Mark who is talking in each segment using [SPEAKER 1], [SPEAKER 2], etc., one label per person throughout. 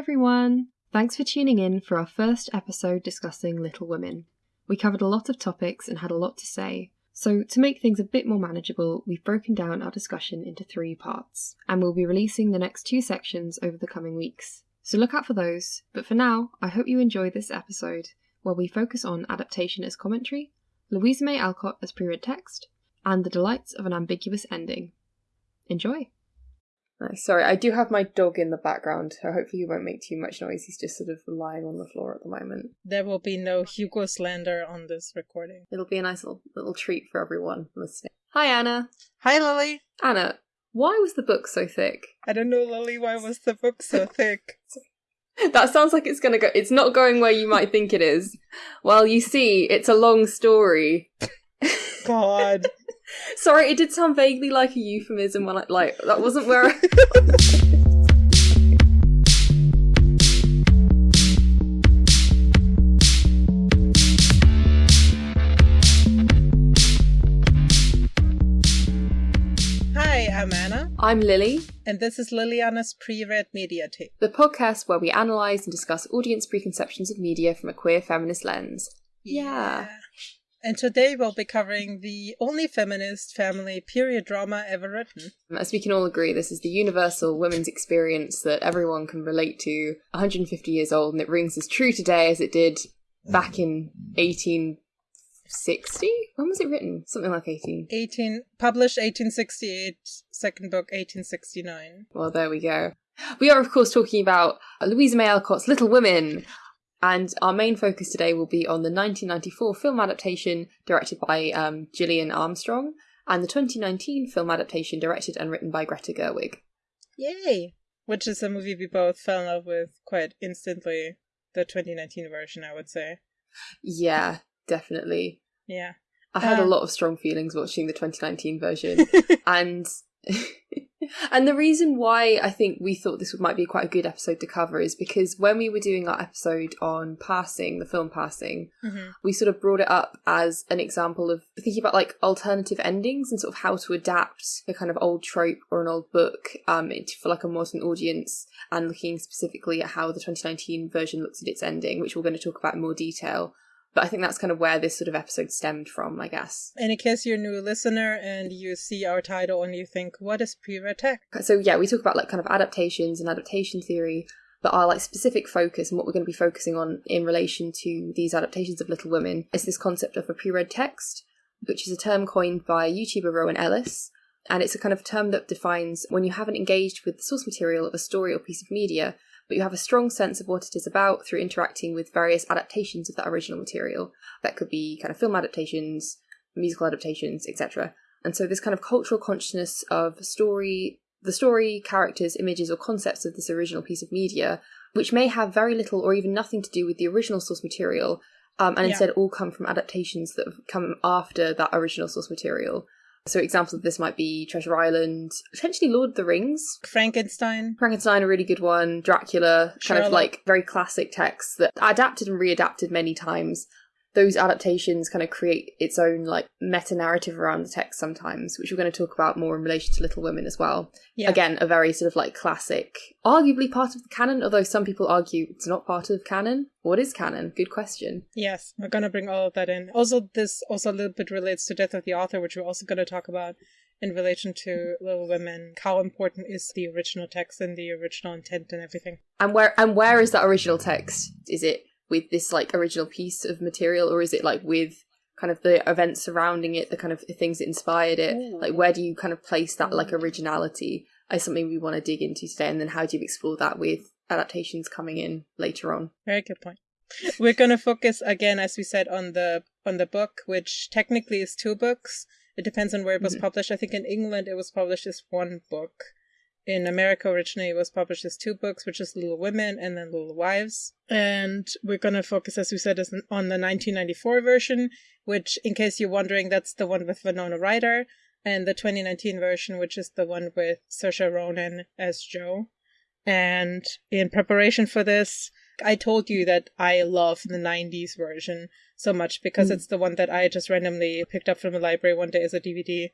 [SPEAKER 1] everyone! Thanks for tuning in for our first episode discussing Little Women. We covered a lot of topics and had a lot to say, so to make things a bit more manageable, we've broken down our discussion into three parts, and we'll be releasing the next two sections over the coming weeks. So look out for those, but for now, I hope you enjoy this episode where we focus on adaptation as commentary, Louisa May Alcott as pre read text, and the delights of an ambiguous ending. Enjoy!
[SPEAKER 2] Nice. Sorry, I do have my dog in the background, so hopefully he won't make too much noise. He's just sort of lying on the floor at the moment.
[SPEAKER 3] There will be no Hugo slander on this recording.
[SPEAKER 2] It'll be a nice little, little treat for everyone listening. Hi, Anna.
[SPEAKER 3] Hi, Lily.
[SPEAKER 2] Anna, why was the book so thick?
[SPEAKER 3] I don't know, Lily. Why was the book so thick?
[SPEAKER 2] that sounds like it's gonna go. It's not going where you might think it is. Well, you see, it's a long story.
[SPEAKER 3] God.
[SPEAKER 2] Sorry, it did sound vaguely like a euphemism when I like that wasn't where. I...
[SPEAKER 3] Hi, I'm Anna.
[SPEAKER 2] I'm Lily,
[SPEAKER 3] And this is Liliana's pre-read media tape.
[SPEAKER 2] the podcast where we analyse and discuss audience preconceptions of media from a queer feminist lens. Yeah.
[SPEAKER 3] And today we'll be covering the only feminist family period drama ever written.
[SPEAKER 2] Um, as we can all agree, this is the universal women's experience that everyone can relate to. 150 years old, and it rings as true today as it did back in 1860. When was it written? Something like 18.
[SPEAKER 3] 18 published 1868, second book 1869.
[SPEAKER 2] Well, there we go. We are, of course, talking about Louisa May Alcott's Little Women, and our main focus today will be on the 1994 film adaptation directed by um, Gillian Armstrong and the 2019 film adaptation directed and written by Greta Gerwig.
[SPEAKER 3] Yay! Which is a movie we both fell in love with quite instantly. The 2019 version, I would say.
[SPEAKER 2] Yeah, definitely.
[SPEAKER 3] Yeah.
[SPEAKER 2] I had a
[SPEAKER 3] Um,
[SPEAKER 2] lot of strong feelings watching the 2019 version, and and the reason why I think we thought this might be quite a good episode to cover is because when we were doing our episode on passing, the film passing,
[SPEAKER 3] Mhm.
[SPEAKER 2] we sort of brought it up as an example of thinking about like alternative endings and sort of how to adapt a kind of old trope or an old book um for like a modern audience and looking specifically at how the 2019 version looks at its ending which we're going to talk about in more detail but i think that's kind of where this sort of episode stemmed from i guess
[SPEAKER 3] And in case you're a new listener and you see our title and you think, what is pre-read text?
[SPEAKER 2] so yeah we talk about like kind of adaptations and adaptation theory but our like specific focus and what we're going to be focusing on in relation to these adaptations of little women is this concept of a pre-read text which is a term coined by youtuber rowan ellis and it's a kind of term that defines when you haven't engaged with the source material of a story or piece of media but you have a strong sense of what it is about through interacting with various adaptations of that original material that could be kind of film adaptations musical adaptations etc and so this kind of cultural consciousness of story the story, characters, images, or concepts of this original piece of media, which may have very little or even nothing to do with the original source material, um, and
[SPEAKER 3] Yeah.
[SPEAKER 2] instead all come from adaptations that have come after that original source material. So examples of this might be Treasure Island, potentially Lord of the Rings,
[SPEAKER 3] Frankenstein.
[SPEAKER 2] Frankenstein, a really good one, Dracula, kind of like very classic texts that are adapted and readapted many times. Those adaptations kind of create its own like meta narrative around the text sometimes, which we're going to talk about more in relation to Little Women as well.
[SPEAKER 3] Yeah.
[SPEAKER 2] Again, a very sort of like classic, arguably part of the canon, although some people argue it's not part of canon. What is canon? Good question.
[SPEAKER 3] Yes, we're gonna bring all of that in. Also, this also a little bit relates to Death of the Author, which we're also gonna talk about in relation to Little Women. How important is the original text and the original intent and everything?
[SPEAKER 2] And where and where is that original text? Is it with this like original piece of material, or is it like with kind of the events surrounding it, the kind of things that inspired it?
[SPEAKER 3] Ooh.
[SPEAKER 2] Like where do you kind of place that like originality? Is something we want to dig into today, and then how do you explore that with adaptations coming in later on?
[SPEAKER 3] Very good point. We're gonna focus again, as we said, on the on the book, which technically is two books. It depends on where it was
[SPEAKER 2] Mhm.
[SPEAKER 3] published. I think in England it was published as one book. In America originally it was published as two books, which is Little Women and then Little Wives. And we're gonna focus, as we said, on the 1994 version, which, in case you're wondering, that's the one with Winona Ryder, and the 2019 version, which is the one with Saoirse Ronan as Jo. And in preparation for this, I told you that I love the 90s version so much because
[SPEAKER 2] Mm.
[SPEAKER 3] it's the one that I just randomly picked up from the library one day as a DVD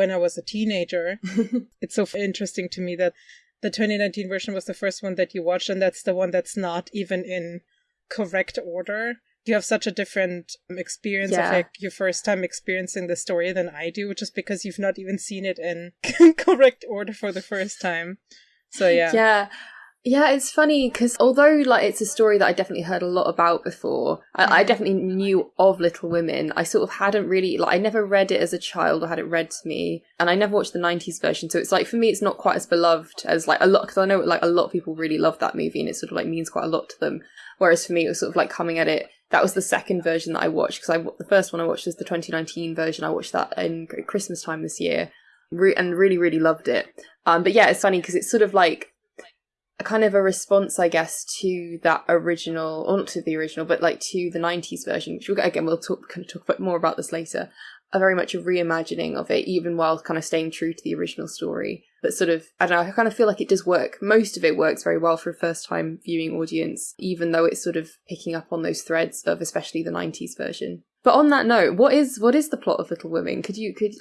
[SPEAKER 3] when I was a teenager. it's so interesting to me that the 2019 version was the first one that you watched, and that's the one that's not even in correct order. You have such a different um, experience
[SPEAKER 2] Yeah.
[SPEAKER 3] of like your first time experiencing the story than I do, just because you've not even seen it in correct order for the first time. So yeah,
[SPEAKER 2] Yeah. Yeah, it's funny because although like it's a story that I definitely heard a lot about before, I, I
[SPEAKER 3] Mhm.
[SPEAKER 2] definitely knew of Little Women. I sort of hadn't really like I never read it as a child or had it read to me, and I never watched the '90s version. So it's like for me, it's not quite as beloved as like a lot because I know like a lot of people really love that movie and it sort of like means quite a lot to them. Whereas for me, it was sort of like coming at it. That was the second version that I watched because I the first one I watched was the 2019 version. I watched that in Christmas time this year, re- and really really loved it. Um, but yeah, it's funny because it's sort of like kind of a response, I guess, to that original, or not to the original, but like to the '90s version, which we'll, again we'll talk kind of talk a bit more about this later. A very much a reimagining of it, even while kind of staying true to the original story. But sort of, I don't know, I kind of feel like it does work. Most of it works very well for a first time viewing audience, even though it's sort of picking up on those threads of especially the '90s version. But on that note, what is what is the plot of Little Women? Could you could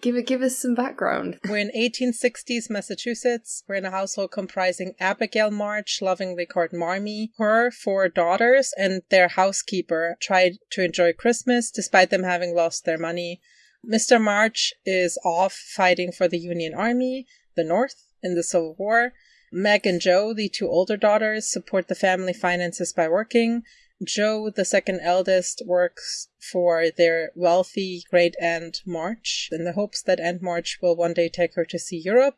[SPEAKER 2] give give us some background?
[SPEAKER 3] We're in 1860s Massachusetts. We're in a household comprising Abigail March, lovingly called Marmee, her four daughters, and their housekeeper tried to enjoy Christmas despite them having lost their money. Mr. March is off fighting for the Union Army, the North, in the Civil War. Meg and Jo, the two older daughters, support the family finances by working. Jo, the second eldest, works for their wealthy great aunt March in the hopes that Aunt March will one day take her to see Europe.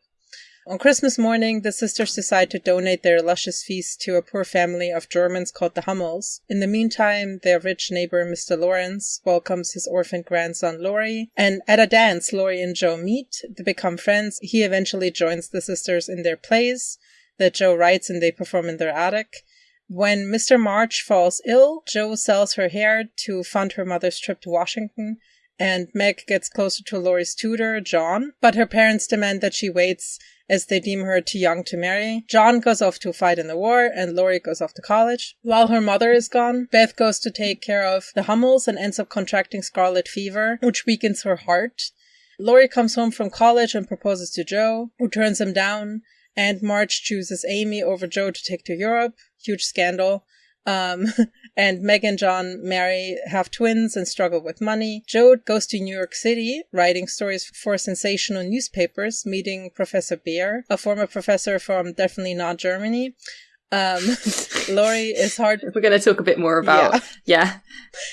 [SPEAKER 3] On Christmas morning, the sisters decide to donate their luscious feast to a poor family of Germans called the Hummels. In the meantime, their rich neighbor, Mr. Lawrence, welcomes his orphaned grandson, Laurie. And at a dance, Laurie and Jo meet. They become friends. He eventually joins the sisters in their plays that Jo writes and they perform in their attic. When Mr. March falls ill, Jo sells her hair to fund her mother's trip to Washington, and Meg gets closer to Laurie's tutor, John, but her parents demand that she waits as they deem her too young to marry. John goes off to fight in the war, and Laurie goes off to college. While her mother is gone, Beth goes to take care of the Hummels and ends up contracting scarlet fever, which weakens her heart. Laurie comes home from college and proposes to Jo, who turns him down, and March chooses Amy over Jo to take to Europe. Huge scandal. Um, and Meg and John marry, have twins, and struggle with money. Jo goes to New York City, writing stories for sensational newspapers, meeting Professor Bhaer, a former professor from definitely not Germany. Um, Laurie is hard.
[SPEAKER 2] We're going to talk a bit more about
[SPEAKER 3] Yeah.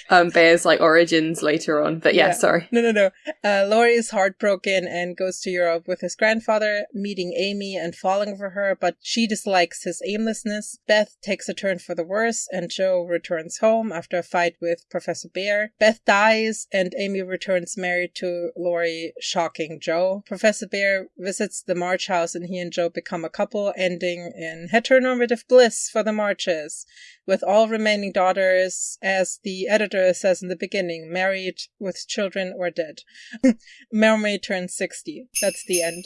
[SPEAKER 2] yeah, um, Bhaer's like origins later on. But yeah,
[SPEAKER 3] Yeah.
[SPEAKER 2] sorry.
[SPEAKER 3] No, no, no. Uh, Laurie is heartbroken and goes to Europe with his grandfather, meeting Amy and falling for her, but she dislikes his aimlessness. Beth takes a turn for the worse, and Jo returns home after a fight with Professor Bhaer. Beth dies, and Amy returns married to Laurie, shocking Jo. Professor Bhaer visits the March house, and he and Joe become a couple, ending in heteronormative bliss for the Marches with all remaining daughters, as the editor says in the beginning, married with children or dead. Marmee turns 60. That's the end.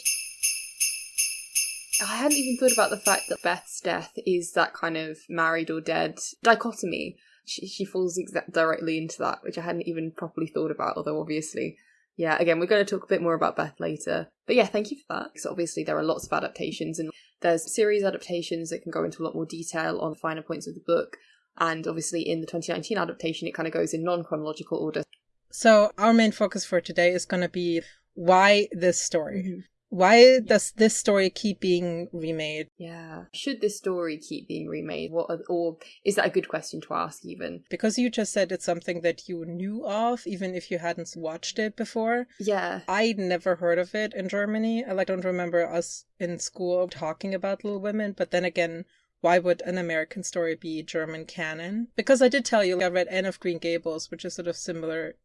[SPEAKER 2] I hadn't even thought about the fact that Beth's death is that kind of married or dead dichotomy. She, she falls exa- directly into that, which I hadn't even properly thought about, although obviously. Yeah, again, we're going to talk a bit more about Beth later. But yeah, thank you for that. Because obviously there are lots of adaptations and there's series adaptations that can go into a lot more detail on the finer points of the book. And obviously in the 2019 adaptation, it kind of goes in non chronological order.
[SPEAKER 3] So, our main focus for today is going to be why this story? Why does this story keep being remade?
[SPEAKER 2] Yeah. Should this story keep being remade? What are, or is that a good question to ask even?
[SPEAKER 3] Because you just said it's something that you knew of, even if you hadn't watched it before.
[SPEAKER 2] Yeah.
[SPEAKER 3] I never heard of it in Germany. I like don't remember us in school talking about Little Women, but then again, why would an American story be German canon? Because I did tell you I read Anne of Green Gables, which is sort of similar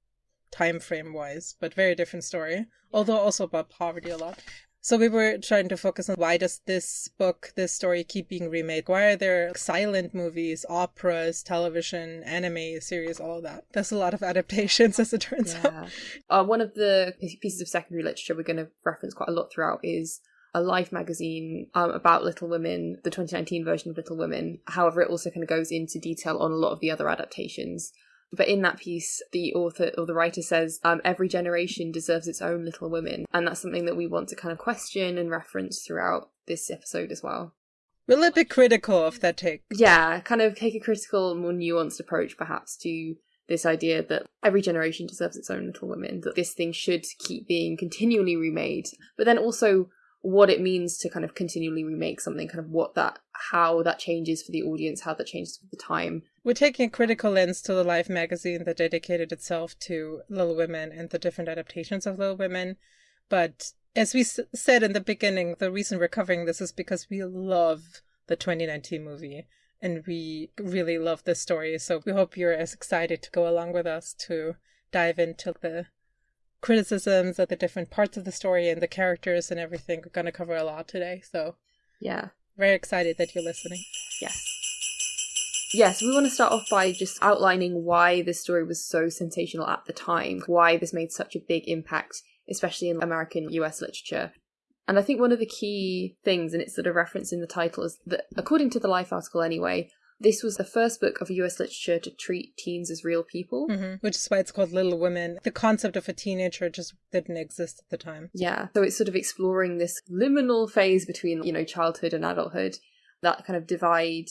[SPEAKER 3] time frame wise, but very different story. Although also about poverty a lot. So we were trying to focus on why does this book, this story keep being remade? Why are there silent movies, operas, television, anime series, all of that? There's a lot of adaptations as it turns out.
[SPEAKER 2] Uh, one of the pieces of secondary literature we're going to reference quite a lot throughout is a Life magazine um, about Little Women, the 2019 version of Little Women. However, it also kind of goes into detail on a lot of the other adaptations. But in that piece, the author or the writer says, um, every generation deserves its own Little Women. And that's something that we want to kind of question and reference throughout this episode as well.
[SPEAKER 3] A bit critical of that take.
[SPEAKER 2] Yeah, kind of take a critical, more nuanced approach perhaps to this idea that every generation deserves its own Little Women, that this thing should keep being continually remade, but then also what it means to kind of continually remake something, kind of what that, how that changes for the audience, how that changes with the time.
[SPEAKER 3] We're taking a critical lens to the Life magazine that dedicated itself to Little Women and the different adaptations of Little Women. But as we s- said in the beginning, the reason we're covering this is because we love the 2019 movie and we really love this story. So we hope you're as excited to go along with us to dive into the criticisms of the different parts of the story and the characters and everything. We're going to cover a lot today. So
[SPEAKER 2] Yeah.
[SPEAKER 3] very excited that you're listening.
[SPEAKER 2] Yes. Yes, we want to start off by just outlining why this story was so sensational at the time, why this made such a big impact, especially in American US literature. And I think one of the key things, and it's sort of referenced in the title, is that according to the Life article anyway, this was the first book of US literature to treat teens as real people.
[SPEAKER 3] hmm Which is why it's called Little Women. The concept of a teenager just didn't exist at the time.
[SPEAKER 2] Yeah. So it's sort of exploring this liminal phase between, you know, childhood and adulthood, that kind of divide.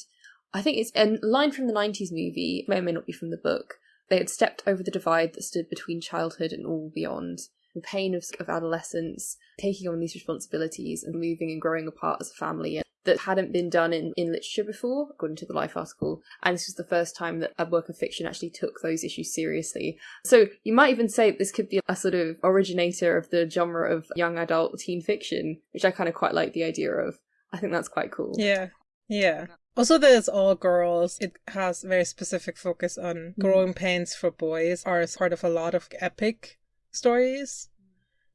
[SPEAKER 2] I think it's a line from the 90s movie, may or may not be from the book. They had stepped over the divide that stood between childhood and all beyond. The pain of, of adolescence, taking on these responsibilities and moving and growing apart as a family that hadn't been done in, in literature before, according to the Life article. And this was the first time that a work of fiction actually took those issues seriously. So you might even say this could be a sort of originator of the genre of young adult teen fiction, which I kind of quite like the idea of. I think that's quite cool.
[SPEAKER 3] Yeah. Yeah. Also, there's all girls. It has very specific focus on mm. growing pains for boys, are part of a lot of epic stories.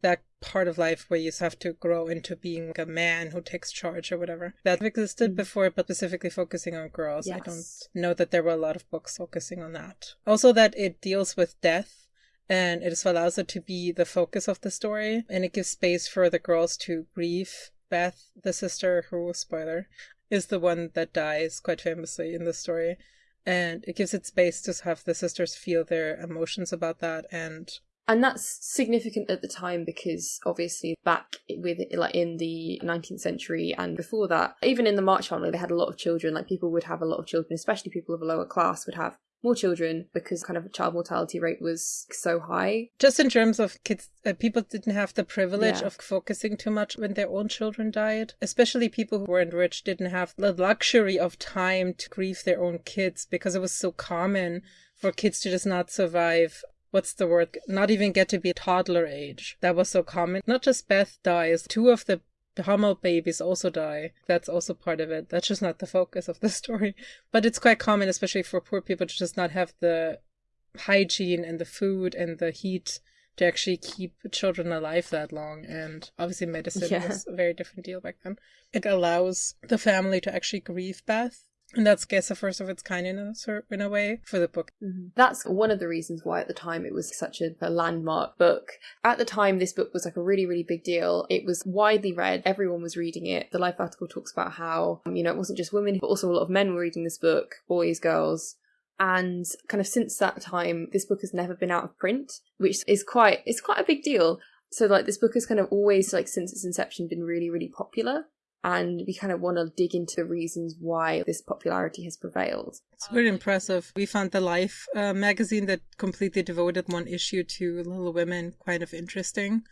[SPEAKER 3] That part of life where you have to grow into being a man who takes charge or whatever. That existed mm. before, but specifically focusing on girls. I don't know that there were a lot of books focusing on that. Also, that it deals with death and it allows it to be the focus of the story and it gives space for the girls to grieve. Beth, the sister who, spoiler, is the one that dies quite famously in the story. And it gives it space to have the sisters feel their emotions about that and
[SPEAKER 2] And that's significant at the time because obviously back with like in the 19th century and before that, even in the March family, they had a lot of children. Like people would have a lot of children, especially people of a lower class would have more children because kind of child mortality rate was so high.
[SPEAKER 3] just in terms of kids uh, people didn't have the privilege
[SPEAKER 2] Yeah.
[SPEAKER 3] of focusing too much when their own children died especially people who weren't rich didn't have the luxury of time to grieve their own kids because it was so common for kids to just not survive what's the word not even get to be a toddler age that was so common not just beth dies two of the the Hummel babies also die. That's also part of it. That's just not the focus of the story. But it's quite common, especially for poor people, to just not have the hygiene and the food and the heat to actually keep children alive that long. And obviously, medicine
[SPEAKER 2] Yeah.
[SPEAKER 3] was a very different deal back then. It allows the family to actually grieve Beth. And that's, I guess, the first of its kind in a, in a way for the book.
[SPEAKER 2] That's one of the reasons why at the time it was such a, a landmark book. At the time, this book was like a really, really big deal. It was widely read. Everyone was reading it. The Life article talks about how, um, you know, it wasn't just women, but also a lot of men were reading this book, boys, girls. And kind of since that time, this book has never been out of print, which is quite, it's quite a big deal. So like this book has kind of always, like since its inception, been really, really popular. And we kind of want to dig into the reasons why this popularity has prevailed.
[SPEAKER 3] It's very impressive. We found the Life uh, magazine that completely devoted one issue to Little Women kind of interesting.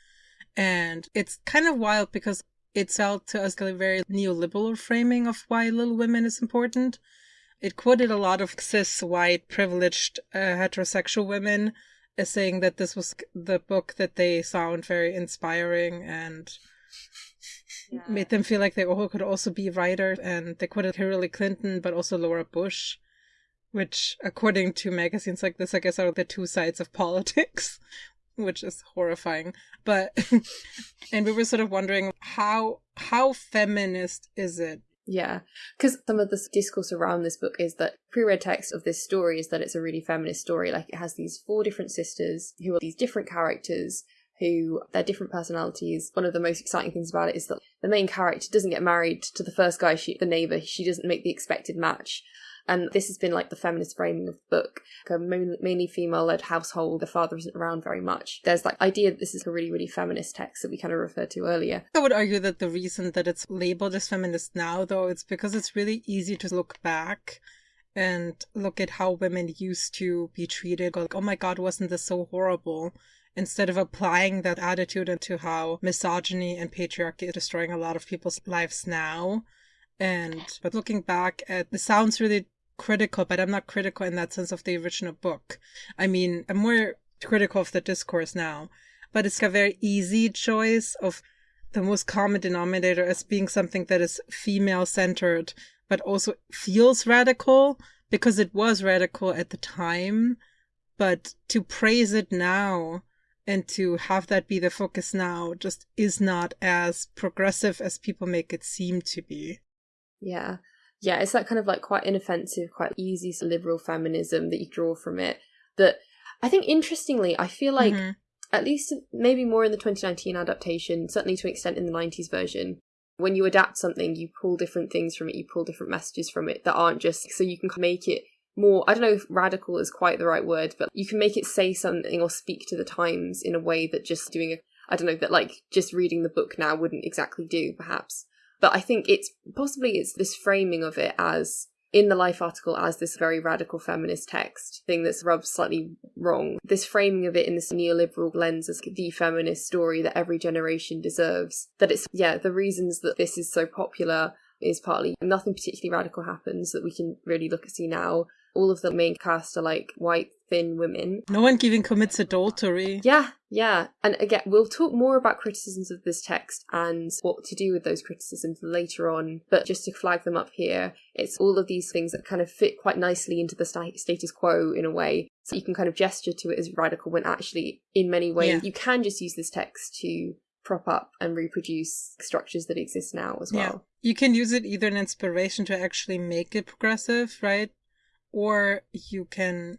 [SPEAKER 3] And it's kind of wild because it felt to us a very neoliberal framing of why Little Women is important. It quoted a lot of cis, white, privileged, uh, heterosexual women as saying that this was the book that they found very inspiring and made them feel like they oh, all could also be writers. And they quoted Hillary Clinton, but also Laura Bush, which, according to magazines like this, I guess are the two sides of politics, which is horrifying. But, and we were sort of wondering how how feminist is it?
[SPEAKER 2] Yeah, because some of the discourse around this book is that pre-read text of this story is that it's a really feminist story. Like it has these four different sisters who are these different characters who they're different personalities. One of the most exciting things about it is that the main character doesn't get married to the first guy, she, the neighbor. She doesn't make the expected match. And this has been like the feminist framing of the book. A mainly female led household, the father isn't around very much. There's like idea that this is a really, really feminist text that we kind of referred to earlier.
[SPEAKER 3] I would argue that the reason that it's labeled as feminist now, though, it's because it's really easy to look back and look at how women used to be treated. Like, oh my god, wasn't this so horrible? Instead of applying that attitude into how misogyny and patriarchy is destroying a lot of people's lives now. And but looking back at it sounds really critical, but I'm not critical in that sense of the original book. I mean, I'm more critical of the discourse now, but it's a very easy choice of the most common denominator as being something that is female centered, but also feels radical because it was radical at the time. But to praise it now and to have that be the focus now just is not as progressive as people make it seem to be.
[SPEAKER 2] Yeah yeah, it's that kind of like quite inoffensive, quite easy liberal feminism that you draw from it. That I think, interestingly, I feel like mm-hmm. at least maybe more in the 2019 adaptation, certainly to an extent in the 90s version, when you adapt something, you pull different things from it, you pull different messages from it that aren't just so you can make it more. I don't know if radical is quite the right word, but you can make it say something or speak to the times in a way that just doing a I don't know that like just reading the book now wouldn't exactly do, perhaps. But I think it's possibly it's this framing of it as in the Life article as this very radical feminist text thing that's rubbed slightly wrong. This framing of it in this neoliberal lens as the feminist story that every generation deserves. That it's, yeah, the reasons that this is so popular is partly nothing particularly radical happens that we can really look at see now all of the main cast are like white thin women.
[SPEAKER 3] No one even commits adultery.
[SPEAKER 2] Yeah, yeah. And again, we'll talk more about criticisms of this text and what to do with those criticisms later on. But just to flag them up here, it's all of these things that kind of fit quite nicely into the status quo in a way. So you can kind of gesture to it as radical when actually, in many ways, yeah. you can just use this text to prop up and reproduce structures that exist now as well.
[SPEAKER 3] Yeah. You can use it either an inspiration to actually make it progressive, right? Or you can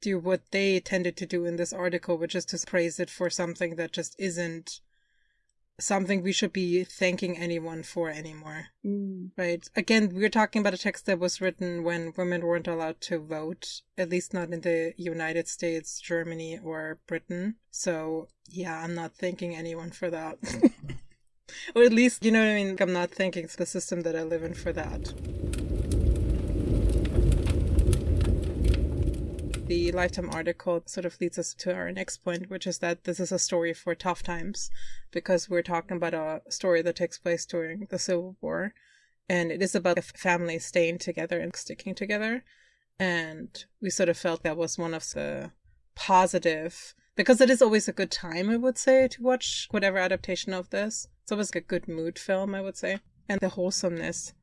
[SPEAKER 3] do what they tended to do in this article, which is to praise it for something that just isn't something we should be thanking anyone for anymore. Mm. Right? Again, we're talking about a text that was written when women weren't allowed to vote, at least not in the United States, Germany, or Britain. So, yeah, I'm not thanking anyone for that. or at least, you know what I mean? I'm not thanking the system that I live in for that. The Lifetime article sort of leads us to our next point, which is that this is a story for tough times because we're talking about a story that takes place during the Civil War. And it is about a family staying together and sticking together. And we sort of felt that was one of the positive, because it is always a good time, I would say, to watch whatever adaptation of this. It's always a good mood film, I would say. And the wholesomeness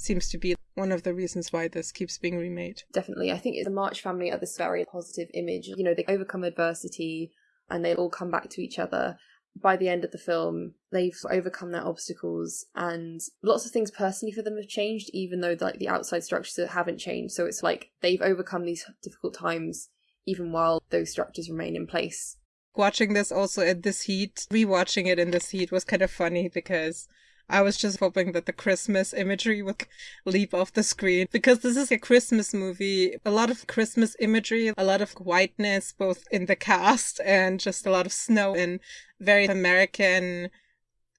[SPEAKER 3] seems to be one of the reasons why this keeps being remade.
[SPEAKER 2] Definitely. I think the March family are this very positive image. You know, they overcome adversity and they all come back to each other. By the end of the film, they've overcome their obstacles and lots of things personally for them have changed, even though like the outside structures haven't changed. So it's like they've overcome these difficult times even while those structures remain in place.
[SPEAKER 3] Watching this also in this heat, rewatching it in this heat was kind of funny because I was just hoping that the Christmas imagery would leap off the screen because this is a Christmas movie. A lot of Christmas imagery, a lot of whiteness, both in the cast and just a lot of snow and very American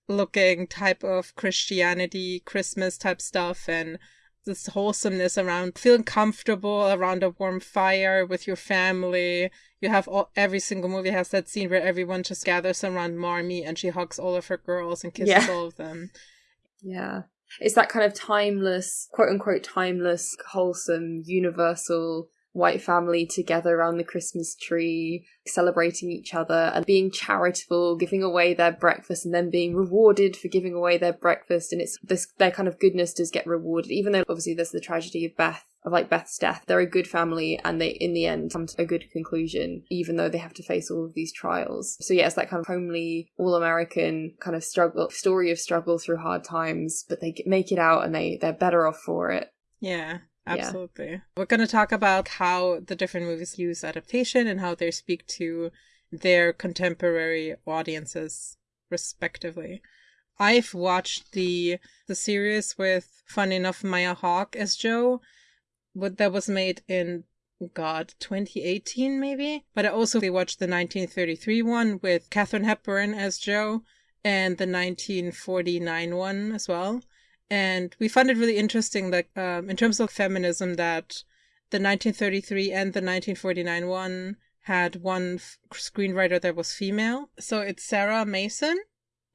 [SPEAKER 3] looking type of Christianity, Christmas type stuff. And this wholesomeness around feeling comfortable around a warm fire with your family. You have all, every single movie has that scene where everyone just gathers around Marmee and she hugs all of her girls and kisses yeah. all of them.
[SPEAKER 2] Yeah. It's that kind of timeless, quote unquote, timeless, wholesome, universal white family together around the Christmas tree, celebrating each other and being charitable, giving away their breakfast and then being rewarded for giving away their breakfast. And it's this, their kind of goodness does get rewarded, even though obviously there's the tragedy of Beth, of like Beth's death. They're a good family and they, in the end, come to a good conclusion, even though they have to face all of these trials. So yeah, it's that kind of homely, all American kind of struggle, story of struggle through hard times, but they make it out and they, they're better off for it.
[SPEAKER 3] Yeah. Absolutely. Yeah. We're going to talk about how the different movies use adaptation and how they speak to their contemporary audiences, respectively. I've watched the the series with, fun enough, Maya Hawke as Jo, but that was made in God, 2018 maybe. But I also watched the 1933 one with Katharine Hepburn as Jo and the 1949 one as well. And we found it really interesting that, um, in terms of feminism, that the 1933 and the 1949 one had one screenwriter that was female. So it's Sarah Mason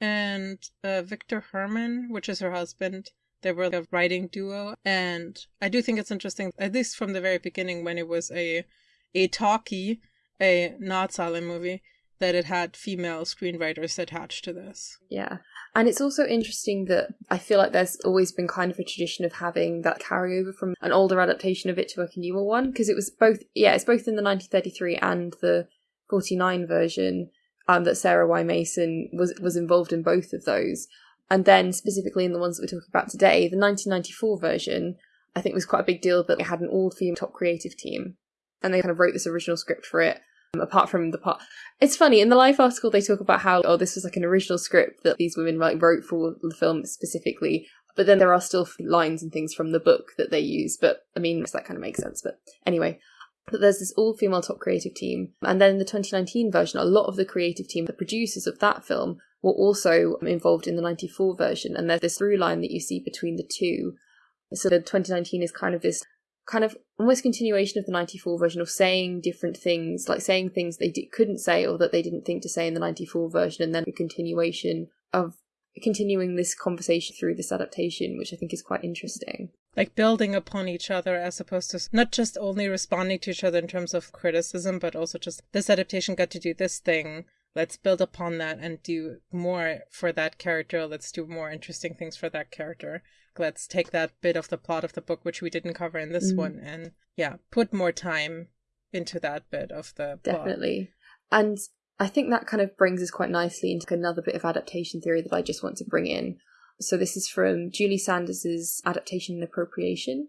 [SPEAKER 3] and uh, Victor Heerman, which is her husband. They were a writing duo, and I do think it's interesting, at least from the very beginning, when it was a a talkie, a not silent movie, that it had female screenwriters attached to this.
[SPEAKER 2] Yeah. And it's also interesting that I feel like there's always been kind of a tradition of having that carryover from an older adaptation of it to a newer one because it was both yeah, it's both in the 1933 and the 49 version um, that Sarah Y Mason was was involved in both of those. And then specifically in the ones that we're talking about today, the 1994 version I think was quite a big deal that it had an all-female top creative team and they kind of wrote this original script for it apart from the part it's funny in the life article they talk about how oh this was like an original script that these women like wrote for the film specifically but then there are still lines and things from the book that they use but i mean that kind of makes sense but anyway but there's this all female top creative team and then in the 2019 version a lot of the creative team the producers of that film were also involved in the 94 version and there's this through line that you see between the two. So the 2019 is kind of this kind of almost continuation of the 94 version of saying different things, like saying things they d- couldn't say or that they didn't think to say in the 94 version, and then a continuation of continuing this conversation through this adaptation, which I think is quite interesting.
[SPEAKER 3] Like building upon each other as opposed to not just only responding to each other in terms of criticism, but also just this adaptation got to do this thing. Let's build upon that and do more for that character. Let's do more interesting things for that character let's take that bit of the plot of the book which we didn't cover in this mm. one and yeah put more time into that bit of the
[SPEAKER 2] definitely plot. and i think that kind of brings us quite nicely into another bit of adaptation theory that i just want to bring in so this is from julie sanders's adaptation and appropriation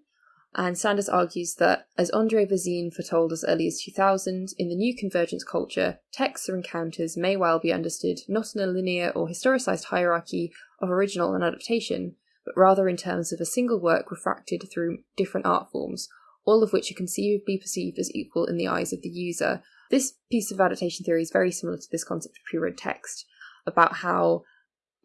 [SPEAKER 2] and Sanders argues that, as Andre Bazin foretold as early as 2000, in the new convergence culture, texts or encounters may well be understood not in a linear or historicised hierarchy of original and adaptation, but rather in terms of a single work refracted through different art forms, all of which are conceivably perceived as equal in the eyes of the user. This piece of adaptation theory is very similar to this concept of pre-read text, about how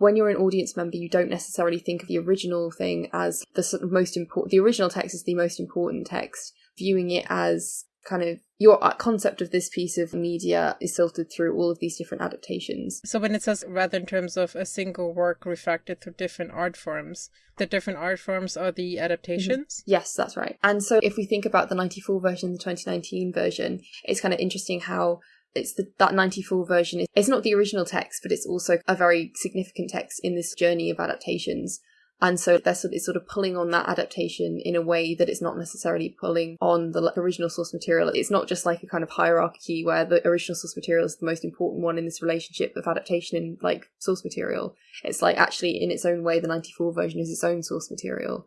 [SPEAKER 2] when you're an audience member, you don't necessarily think of the original thing as the sort of most important. The original text is the most important text. Viewing it as kind of your concept of this piece of media is filtered through all of these different adaptations.
[SPEAKER 3] So when it says rather in terms of a single work refracted through different art forms, the different art forms are the adaptations?
[SPEAKER 2] Mm-hmm. Yes, that's right. And so if we think about the 94 version, the 2019 version, it's kind of interesting how it's the, that 94 version is it's not the original text but it's also a very significant text in this journey of adaptations and so they're sort of, it's sort of pulling on that adaptation in a way that it's not necessarily pulling on the original source material. It's not just like a kind of hierarchy where the original source material is the most important one in this relationship of adaptation and like source material. It's like actually in its own way, the 94 version is its own source material.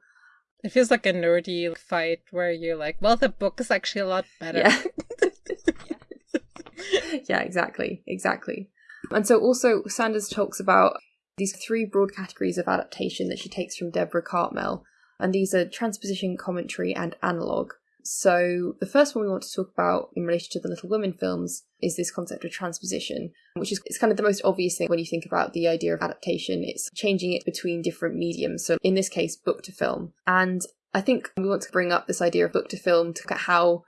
[SPEAKER 3] It feels like a nerdy fight where you're like, well, the book is actually a lot better.
[SPEAKER 2] Yeah. yeah, exactly. Exactly. And so also Sanders talks about these three broad categories of adaptation that she takes from Deborah Cartmel, and these are transposition, commentary, and analogue. So, the first one we want to talk about in relation to the Little Women films is this concept of transposition, which is it's kind of the most obvious thing when you think about the idea of adaptation. It's changing it between different mediums. So, in this case, book to film. And I think we want to bring up this idea of book to film to look at how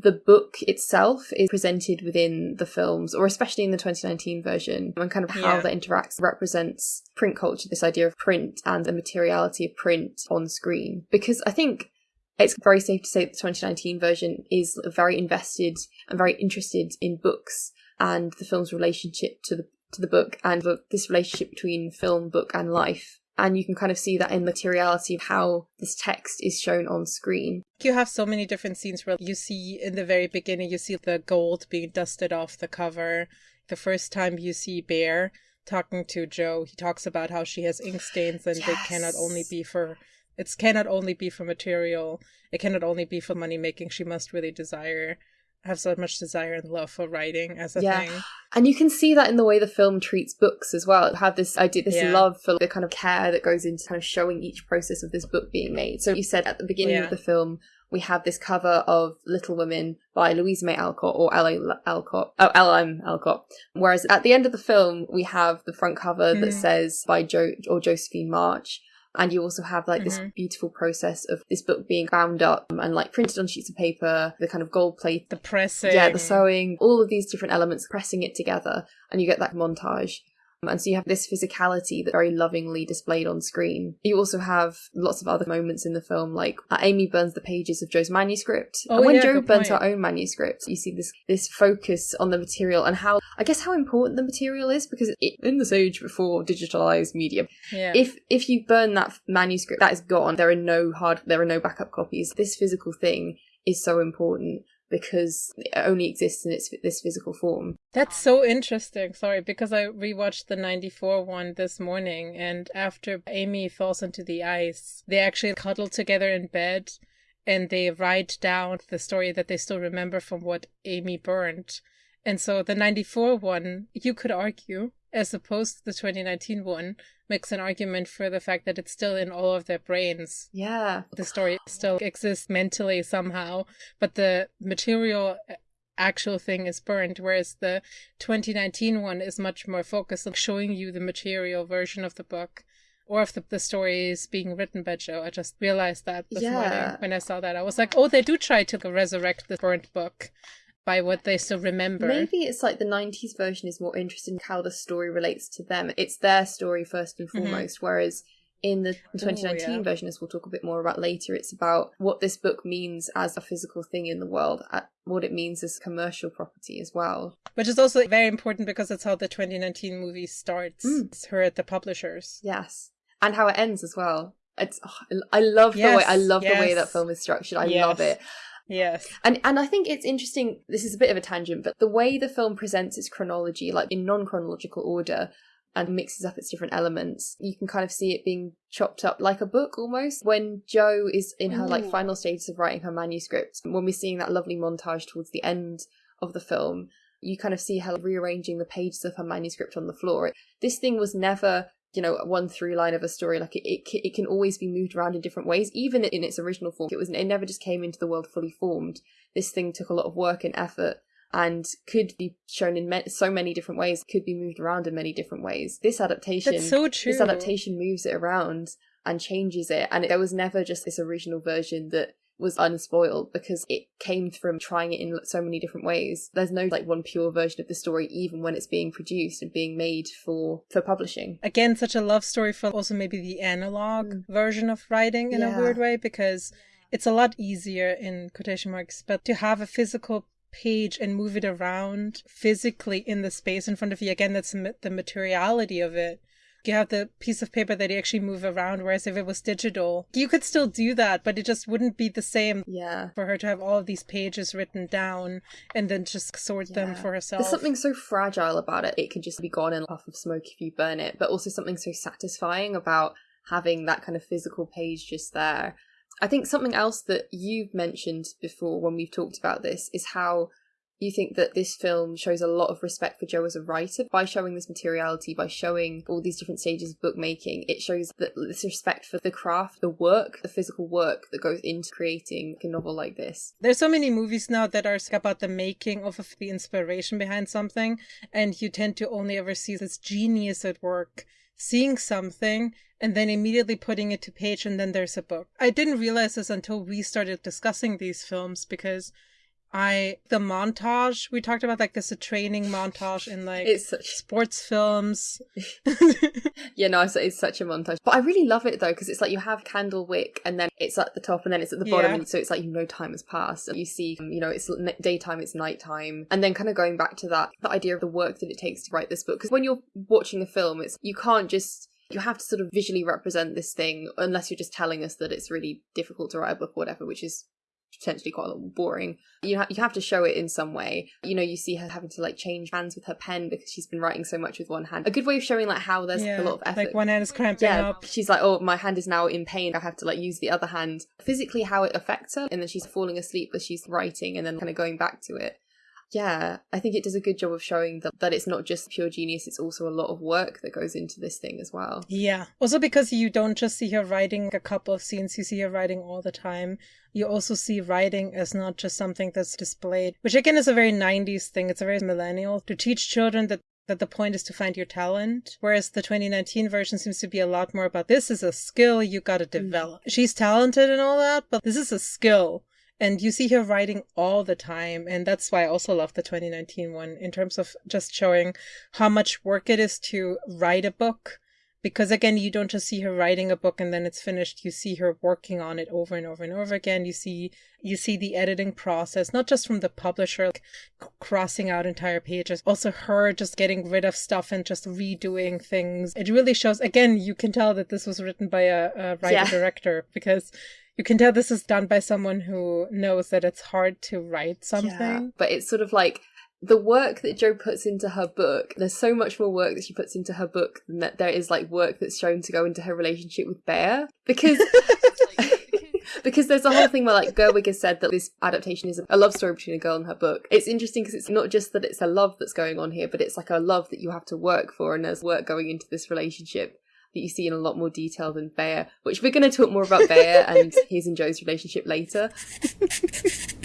[SPEAKER 2] the book itself is presented within the films, or especially in the 2019 version, and kind of how yeah. that interacts represents print culture, this idea of print and the materiality of print on screen. Because I think it's very safe to say that the 2019 version is very invested and very interested in books and the film's relationship to the to the book and the, this relationship between film, book, and life and you can kind of see that in the materiality of how this text is shown on screen.
[SPEAKER 3] You have so many different scenes where you see in the very beginning, you see the gold being dusted off the cover. The first time you see Bhaer talking to Jo, he talks about how she has ink stains and yes. they cannot only be for it cannot only be for material. It cannot only be for money making. She must really desire have so much desire and love for writing as a
[SPEAKER 2] Yeah.
[SPEAKER 3] thing.
[SPEAKER 2] And you can see that in the way the film treats books as well. It have this idea, this
[SPEAKER 3] Yeah.
[SPEAKER 2] love for the kind of care that goes into kind of showing each process of this book being made. So you said at the beginning
[SPEAKER 3] Yeah.
[SPEAKER 2] of the film, we have this cover of Little Women by Louisa May Alcott or L.A. Alcott, oh, L.M. Alcott. Whereas at the end of the film, we have the front cover that
[SPEAKER 3] Mhm.
[SPEAKER 2] says by Jo or Josephine March. And you also have like this
[SPEAKER 3] Mhm.
[SPEAKER 2] beautiful process of this book being bound up and like printed on sheets of paper, the kind of gold plate
[SPEAKER 3] The pressing.
[SPEAKER 2] yeah, the sewing, all of these different elements, pressing it together, and you get that montage. Um, And so you have this physicality that very lovingly displayed on screen. You also have lots of other moments in the film, like uh, Amy burns the pages of Jo's manuscript.
[SPEAKER 3] Oh,
[SPEAKER 2] and when
[SPEAKER 3] yeah,
[SPEAKER 2] Jo
[SPEAKER 3] good
[SPEAKER 2] burns
[SPEAKER 3] point.
[SPEAKER 2] her own manuscript, you see this this focus on the material and how I guess how important the material is because it, in this age before digitalized media,
[SPEAKER 3] Yeah.
[SPEAKER 2] if if you burn that manuscript, that is gone. There are no hard, there are no backup copies. This physical thing is so important because it only exists in its this physical form.
[SPEAKER 3] That's so interesting. Sorry, because I rewatched the 94 one this morning, and after Amy falls into the ice, they actually cuddle together in bed and they write down the story that they still remember from what Amy burned. And so the 94 one, you could argue, as opposed to the 2019 one, makes an argument for the fact that it's still in all of their brains
[SPEAKER 2] Yeah,
[SPEAKER 3] the story still exists mentally somehow, but the material uh, actual thing is burned, whereas the 2019 one is much more focused on showing you the material version of the book or of the, the stories being written by Jo. I just realized that this
[SPEAKER 2] Yeah.
[SPEAKER 3] morning when I saw that. I was like, oh, they do try to resurrect the burnt book by what they still remember.
[SPEAKER 2] maybe it's like the '90s version is more interested in how the story relates to them. It's their story first and
[SPEAKER 3] Mhm.
[SPEAKER 2] foremost, whereas. In the 2019
[SPEAKER 3] yeah.
[SPEAKER 2] version, as we'll talk a bit more about later, it's about what this book means as a physical thing in the world, uh, what it means as commercial property as well.
[SPEAKER 3] Which is also very important because it's how the 2019 movie starts.
[SPEAKER 2] Mm.
[SPEAKER 3] It's her at the publishers.
[SPEAKER 2] Yes, and how it ends as well. It's oh, I love the way I
[SPEAKER 3] Yes,
[SPEAKER 2] love the way that film is structured. I
[SPEAKER 3] Yes.
[SPEAKER 2] love it.
[SPEAKER 3] Yes.
[SPEAKER 2] And and I think it's interesting. This is a bit of a tangent, but the way the film presents its chronology, like in non chronological order, and mixes up its different elements, you can kind of see it being chopped up like a book almost. When Jo is in her like final stages of writing her manuscript, when we're seeing that lovely montage towards the end of the film, you kind of see her rearranging the pages of her manuscript on the floor. This thing was never you know one through line of a story like it, it, it can always be moved around in different ways even in its original form. It was it never just came into the world fully formed. This thing took a lot of work and effort and could be shown in ma- so many different ways could be moved around in many different ways. This adaptation
[SPEAKER 3] That's so true.
[SPEAKER 2] this adaptation moves it around and changes it and there was never just this original version that was unspoiled because it came from trying it in so many different ways there's no like one pure version of the story even when it's being produced and being made for for publishing
[SPEAKER 3] again such a love story for also maybe the analog
[SPEAKER 2] Mm.
[SPEAKER 3] version of writing in
[SPEAKER 2] Yeah.
[SPEAKER 3] a weird way because it's a lot easier in quotation marks but to have a physical page and move it around physically in the space in front of you again that's the the materiality of it you have the piece of paper that you actually move around whereas if it was digital you could still do that but it just wouldn't be the same
[SPEAKER 2] yeah
[SPEAKER 3] for her to have all of these pages written down and then just sort them for herself
[SPEAKER 2] There's something so fragile about it. It could just be gone in a puff of smoke if you burn it, but also something so satisfying about having that kind of physical page just there. I think something else that you've mentioned before when we've talked about this is how you think that this film shows a lot of respect for Jo as a writer by showing this materiality, by showing all these different stages of bookmaking. It shows that this respect for the craft, the work, the physical work that goes into creating a novel like this.
[SPEAKER 3] There's so many movies now that are about the making of the inspiration behind something, and you tend to only ever see this genius at work, seeing something and then immediately putting it to page, and then there's a book. I didn't realize this until we started discussing these films because I the montage we talked about like this a training montage in like
[SPEAKER 2] It's such
[SPEAKER 3] sports films.
[SPEAKER 2] Yeah, no, it's, it's such a montage. But I really love it though, because it's like you have Candlewick and then it's at the top and then it's at the bottom.
[SPEAKER 3] Yeah.
[SPEAKER 2] And so it's like, you know, time has passed. And you see, um, you know, it's daytime, it's nighttime. And then kind of going back to that, the idea of the work that it takes to write this book. Because when you're watching a film, it's, you can't just, you have to sort of visually represent this thing unless you're just telling us that it's really difficult to write a book or whatever, which is potentially quite a little boring. You ha- you have to show it in some way. You know, you see her having to like change hands with her pen because she's been writing so much with one hand. A good way of showing like how there's
[SPEAKER 3] yeah,
[SPEAKER 2] a lot of effort.
[SPEAKER 3] like one hand is cramping
[SPEAKER 2] yeah,
[SPEAKER 3] up.
[SPEAKER 2] she's like, oh, my hand is now in pain. I have to like use the other hand. Physically, how it affects her, and then she's falling asleep as she's writing, and then kind of going back to it. Yeah, I think it does a good job of showing that, that it's not just pure genius, it's also a lot of work that goes into this thing as well.
[SPEAKER 3] Yeah. Also because you don't just see her writing a couple of scenes, you see her writing all the time. You also see writing as not just something that's displayed, which again is a very 90s thing. It's a very millennial to teach children that that the point is to find your talent, whereas the 2019 version seems to be a lot more about this is a skill you gotta mm-hmm. develop. She's talented and all that, but this is a skill. And you see her writing all the time. And that's why I also love the 2019 one in terms of just showing how much work it is to write a book. Because again, you don't just see her writing a book and then it's finished. You see her working on it over and over and over again. You see, you see the editing process, not just from the publisher like, crossing out entire pages, also her just getting rid of stuff and just redoing things. It really shows, again, you can tell that this was written by a, a writer
[SPEAKER 2] Yeah.
[SPEAKER 3] director because you can tell this is done by someone who knows that it's hard to write something.
[SPEAKER 2] Yeah, but it's sort of like the work that Jo puts into her book. There's so much more work that she puts into her book than that there is like work that's shown to go into her relationship with Bhaer because. Because there's a whole thing where, like, Gerwig has said that this adaptation is a love story between a girl and her book. It's interesting because it's not just that it's a love that's going on here, but it's like a love that you have to work for, and there's work going into this relationship that you see in a lot more detail than Bhaer, which we're going to talk more about Bhaer and his and Jo's relationship later.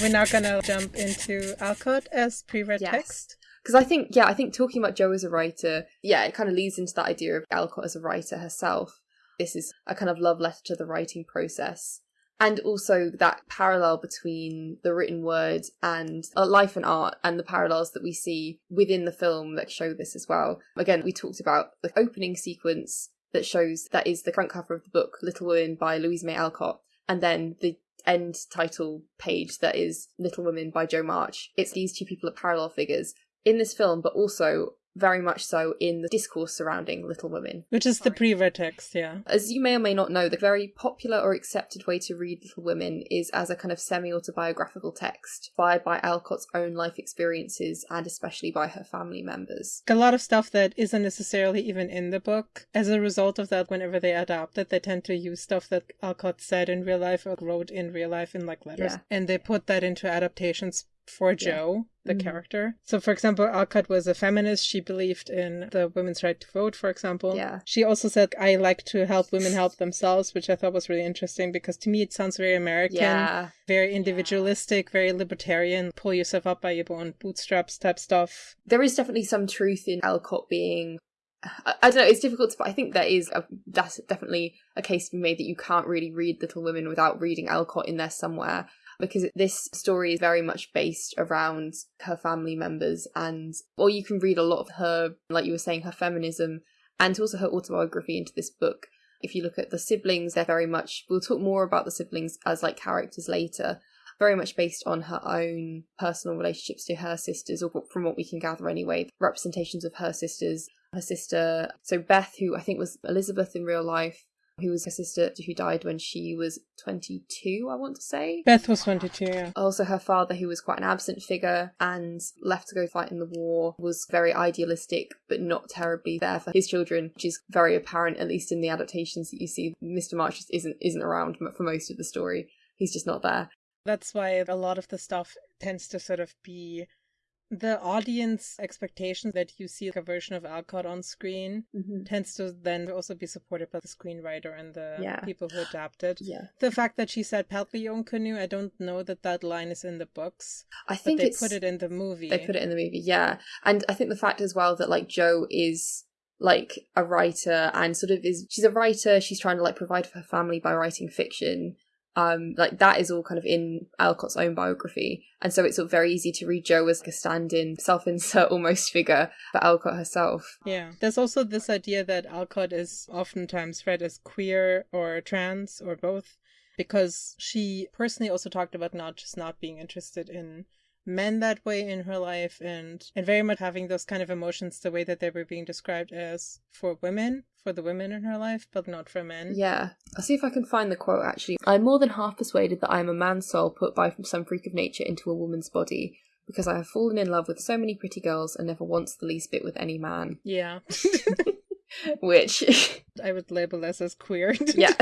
[SPEAKER 3] We're now gonna jump into Alcott as pre-read
[SPEAKER 2] Yes.
[SPEAKER 3] text.
[SPEAKER 2] Because I think, yeah, I think talking about Jo as a writer, yeah, it kind of leads into that idea of Alcott as a writer herself. This is a kind of love letter to the writing process. And also that parallel between the written word and uh, life and art and the parallels that we see within the film that show this as well. Again, we talked about the opening sequence that shows that is the front cover of the book, Little Women by Louise May Alcott, and then the end title page that is Little Women by Jo March. It's these two people are parallel figures in this film, but also very much so in the discourse surrounding Little Women.
[SPEAKER 3] Which is the pre-read text, yeah.
[SPEAKER 2] As you may or may not know, the very popular or accepted way to read Little Women is as a kind of semi autobiographical text, inspired by Alcott's own life experiences and especially by her family members.
[SPEAKER 3] A lot of stuff that isn't necessarily even in the book. As a result of that, whenever they adapt it, they tend to use stuff that Alcott said in real life or wrote in real life in like letters.
[SPEAKER 2] Yeah.
[SPEAKER 3] And they put that into adaptations for
[SPEAKER 2] Yeah.
[SPEAKER 3] Jo, the
[SPEAKER 2] Mhm.
[SPEAKER 3] character. So, for example, Alcott was a feminist. She believed in the women's right to vote, for example.
[SPEAKER 2] Yeah.
[SPEAKER 3] She also said, I like to help women help themselves, which I thought was really interesting because to me it sounds very American,
[SPEAKER 2] Yeah.
[SPEAKER 3] very individualistic, very libertarian, pull yourself up by your own bootstraps type stuff.
[SPEAKER 2] There is definitely some truth in Alcott being. I, don't know, it's difficult to. I think there is. A, that's definitely a case to be made that you can't really read Little Women without reading Alcott in there somewhere. Because this story is very much based around her family members, and or you can read a lot of her, like you were saying, her feminism, and also her autobiography into this book. If you look at the siblings, they're very much. We'll talk more about the siblings as like characters later, very much based on her own personal relationships to her sisters, or from what we can gather anyway, representations of her sisters. Her sister, so Beth, who I think was Elizabeth in real life, who was her sister who died when she was 22, I want to say.
[SPEAKER 3] Beth was 22, yeah.
[SPEAKER 2] Also, her father, who was quite an absent figure and left to go fight in the war, was very idealistic but not terribly there for his children, which is very apparent, at least in the adaptations that you see. Mr. March just isn't isn't around for most of the story. He's just not there.
[SPEAKER 3] That's why a lot of the stuff tends to sort of be the audience expectation that you see a version of Alcott on screen mm-hmm. tends to then also be supported by the screenwriter and the
[SPEAKER 2] Yeah.
[SPEAKER 3] people who adapt it.
[SPEAKER 2] Yeah,
[SPEAKER 3] The fact that she said Peltlion canoe, I don't know that that line is in the books,
[SPEAKER 2] I think
[SPEAKER 3] they put it in the movie.
[SPEAKER 2] They put it in the movie, yeah. And I think the fact as well that like Jo is like a writer and sort of is she's a writer, she's trying to like provide for her family by writing fiction. Um, like that is all kind of in Alcott's own biography. And so it's of very easy to read Jo as like a stand-in, self-insert almost figure for Alcott herself.
[SPEAKER 3] Yeah. There's also this idea that Alcott is oftentimes read as queer or trans or both because she personally also talked about not just not being interested in men that way in her life and and very much having those kind of emotions the way that they were being described as for women for the women in her life, but not for men.
[SPEAKER 2] Yeah. I'll see if I can find the quote actually. I'm more than half persuaded that I am a man's soul put by from some freak of nature into a woman's body, because I have fallen in love with so many pretty girls and never once the least bit with any man.
[SPEAKER 3] Yeah.
[SPEAKER 2] Which,
[SPEAKER 3] I would label this as queer.
[SPEAKER 2] yeah.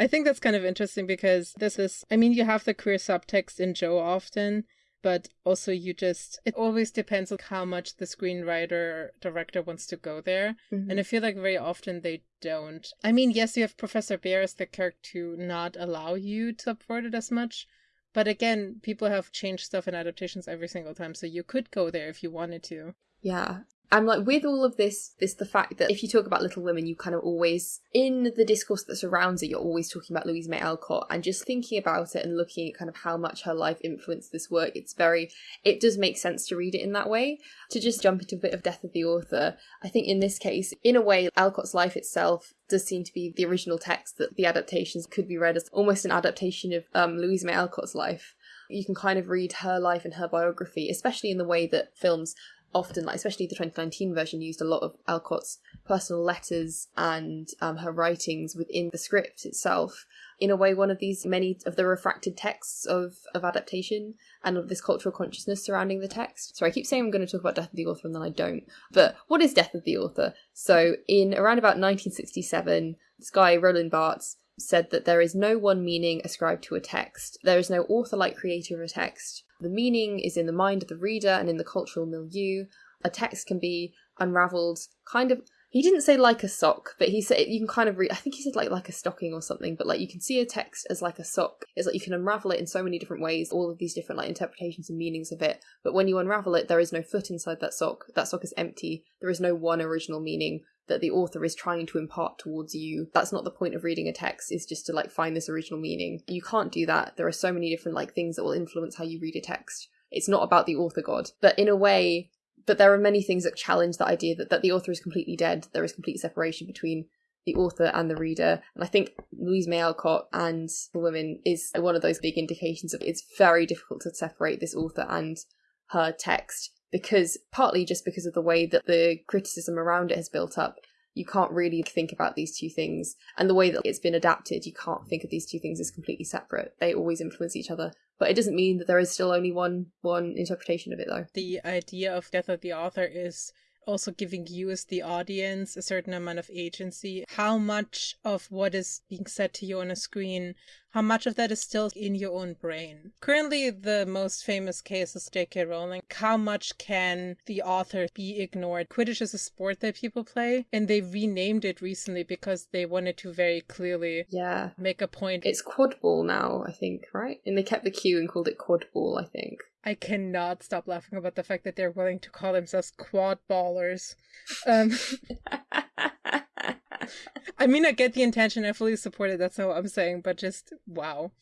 [SPEAKER 3] I think that's kind of interesting because this is, I mean, you have the queer subtext in Jo often, but also you just, it always depends on how much the screenwriter director wants to go there.
[SPEAKER 2] Mhm.
[SPEAKER 3] And I feel like very often they don't. I mean, yes, you have Professor Bhaer as the character to not allow you to subvert it as much. But again, people have changed stuff in adaptations every single time, so you could go there if you wanted to.
[SPEAKER 2] Yeah. I'm like with all of this this the fact that if you talk about Little Women, you kind of always in the discourse that surrounds it, you're always talking about Louise May Alcott and just thinking about it and looking at kind of how much her life influenced this work, it's very it does make sense to read it in that way. To just jump into a bit of death of the author, I think in this case, in a way, Alcott's life itself does seem to be the original text that the adaptations could be read as almost an adaptation of um, Louise May Alcott's life. You can kind of read her life and her biography, especially in the way that films often, like especially the 2019 version, used a lot of Alcott's personal letters and um, her writings within the script itself. In a way, one of these many of the refracted texts of, of adaptation and of this cultural consciousness surrounding the text. So I keep saying I'm going to talk about Death of the Author and then I don't. But what is Death of the Author? So in around about 1967, this guy, Roland Barthes, said that there is no one meaning ascribed to a text. There is no author like creator of a text. The meaning is in the mind of the reader and in the cultural milieu. A text can be unraveled kind of he didn't say like a sock, but he said you can kind of read. I think he said like like a stocking or something. But like you can see a text as like a sock. It's like you can unravel it in so many different ways, all of these different like interpretations and meanings of it. But when you unravel it, there is no foot inside that sock. That sock is empty. There is no one original meaning that the author is trying to impart towards you. That's not the point of reading a text. Is just to like find this original meaning. You can't do that. There are so many different like things that will influence how you read a text. It's not about the author god, but in a way but there are many things that challenge that idea that, that the author is completely dead. There is complete separation between the author and the reader. And I think Louise May Alcott and the women is one of those big indications of it's very difficult to separate this author and her text because partly just because of the way that the criticism around it has built up. You can't really think about these two things. And the way that it's been adapted, you can't think of these two things as completely separate. They always influence each other. But it doesn't mean that there is still only one one interpretation of it though.
[SPEAKER 3] The idea of death of the author is also giving you as the audience a certain amount of agency. How much of what is being said to you on a screen, how much of that is still in your own brain? Currently, the most famous case is J.K. Rowling. How much can the author be ignored? Quidditch is a sport that people play, and they renamed it recently because they wanted to very clearly
[SPEAKER 2] Yeah.
[SPEAKER 3] make a point.
[SPEAKER 2] It's quad ball now, I think, right? And they kept the Q and called it quad ball, I think.
[SPEAKER 3] I cannot stop laughing about the fact that they're willing to call themselves quad ballers. Um, I mean, I get the intention. I fully support it. That's not what I'm saying. But just wow.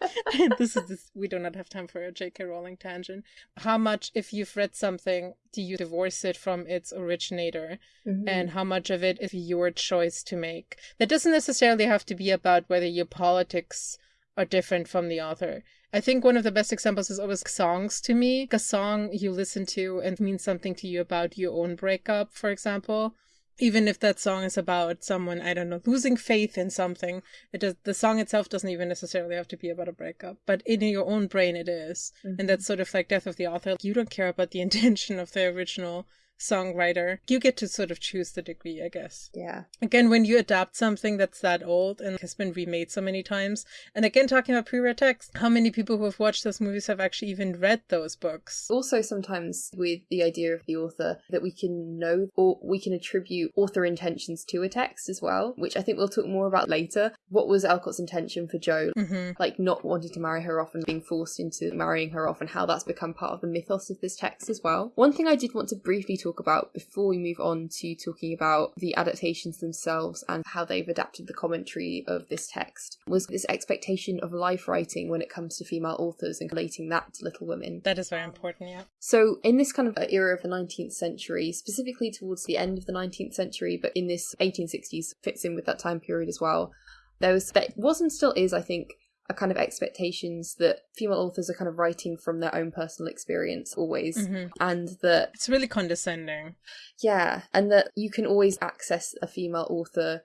[SPEAKER 3] this is this, we do not have time for a J.K. Rowling tangent. How much, if you've read something, do you divorce it from its originator,
[SPEAKER 2] Mm-hmm.
[SPEAKER 3] and how much of it is your choice to make? That doesn't necessarily have to be about whether your politics are different from the author. I think one of the best examples is always songs to me. A song you listen to and means something to you about your own breakup, for example. Even if that song is about someone, I don't know, losing faith in something, it does, the song itself doesn't even necessarily have to be about a breakup, but in your own brain it is. And mm-hmm. that's sort of like Death of the Author. You don't care about the intention of the original songwriter. You get to sort of choose the degree, I guess.
[SPEAKER 2] yeah.
[SPEAKER 3] Again, when you adapt something that's that old and has been remade so many times, and again, talking about pre read text, how many people who have watched those movies have actually even read those books?
[SPEAKER 2] Also, sometimes with the idea of the author, that we can know or we can attribute author intentions to a text as well, which I think we'll talk more about later. What was Alcott's intention for Jo?
[SPEAKER 3] hmm
[SPEAKER 2] Like, not wanting to marry her off and being forced into marrying her off, and how that's become part of the mythos of this text as well. One thing I did want to briefly talk about before we move on to talking about the adaptations themselves and how they've adapted the commentary of this text was this expectation of life writing when it comes to female authors and relating that to Little Women.
[SPEAKER 3] That is very important, yeah.
[SPEAKER 2] So, in this kind of era of the 19th century, specifically towards the end of the 19th century, but in this 1860s fits in with that time period as well, there was, there was and still is, I think, are kind of expectations that female authors are kind of writing from their own personal experience always,
[SPEAKER 3] Mhm.
[SPEAKER 2] and that
[SPEAKER 3] It's really condescending.
[SPEAKER 2] yeah, and that you can always access a female author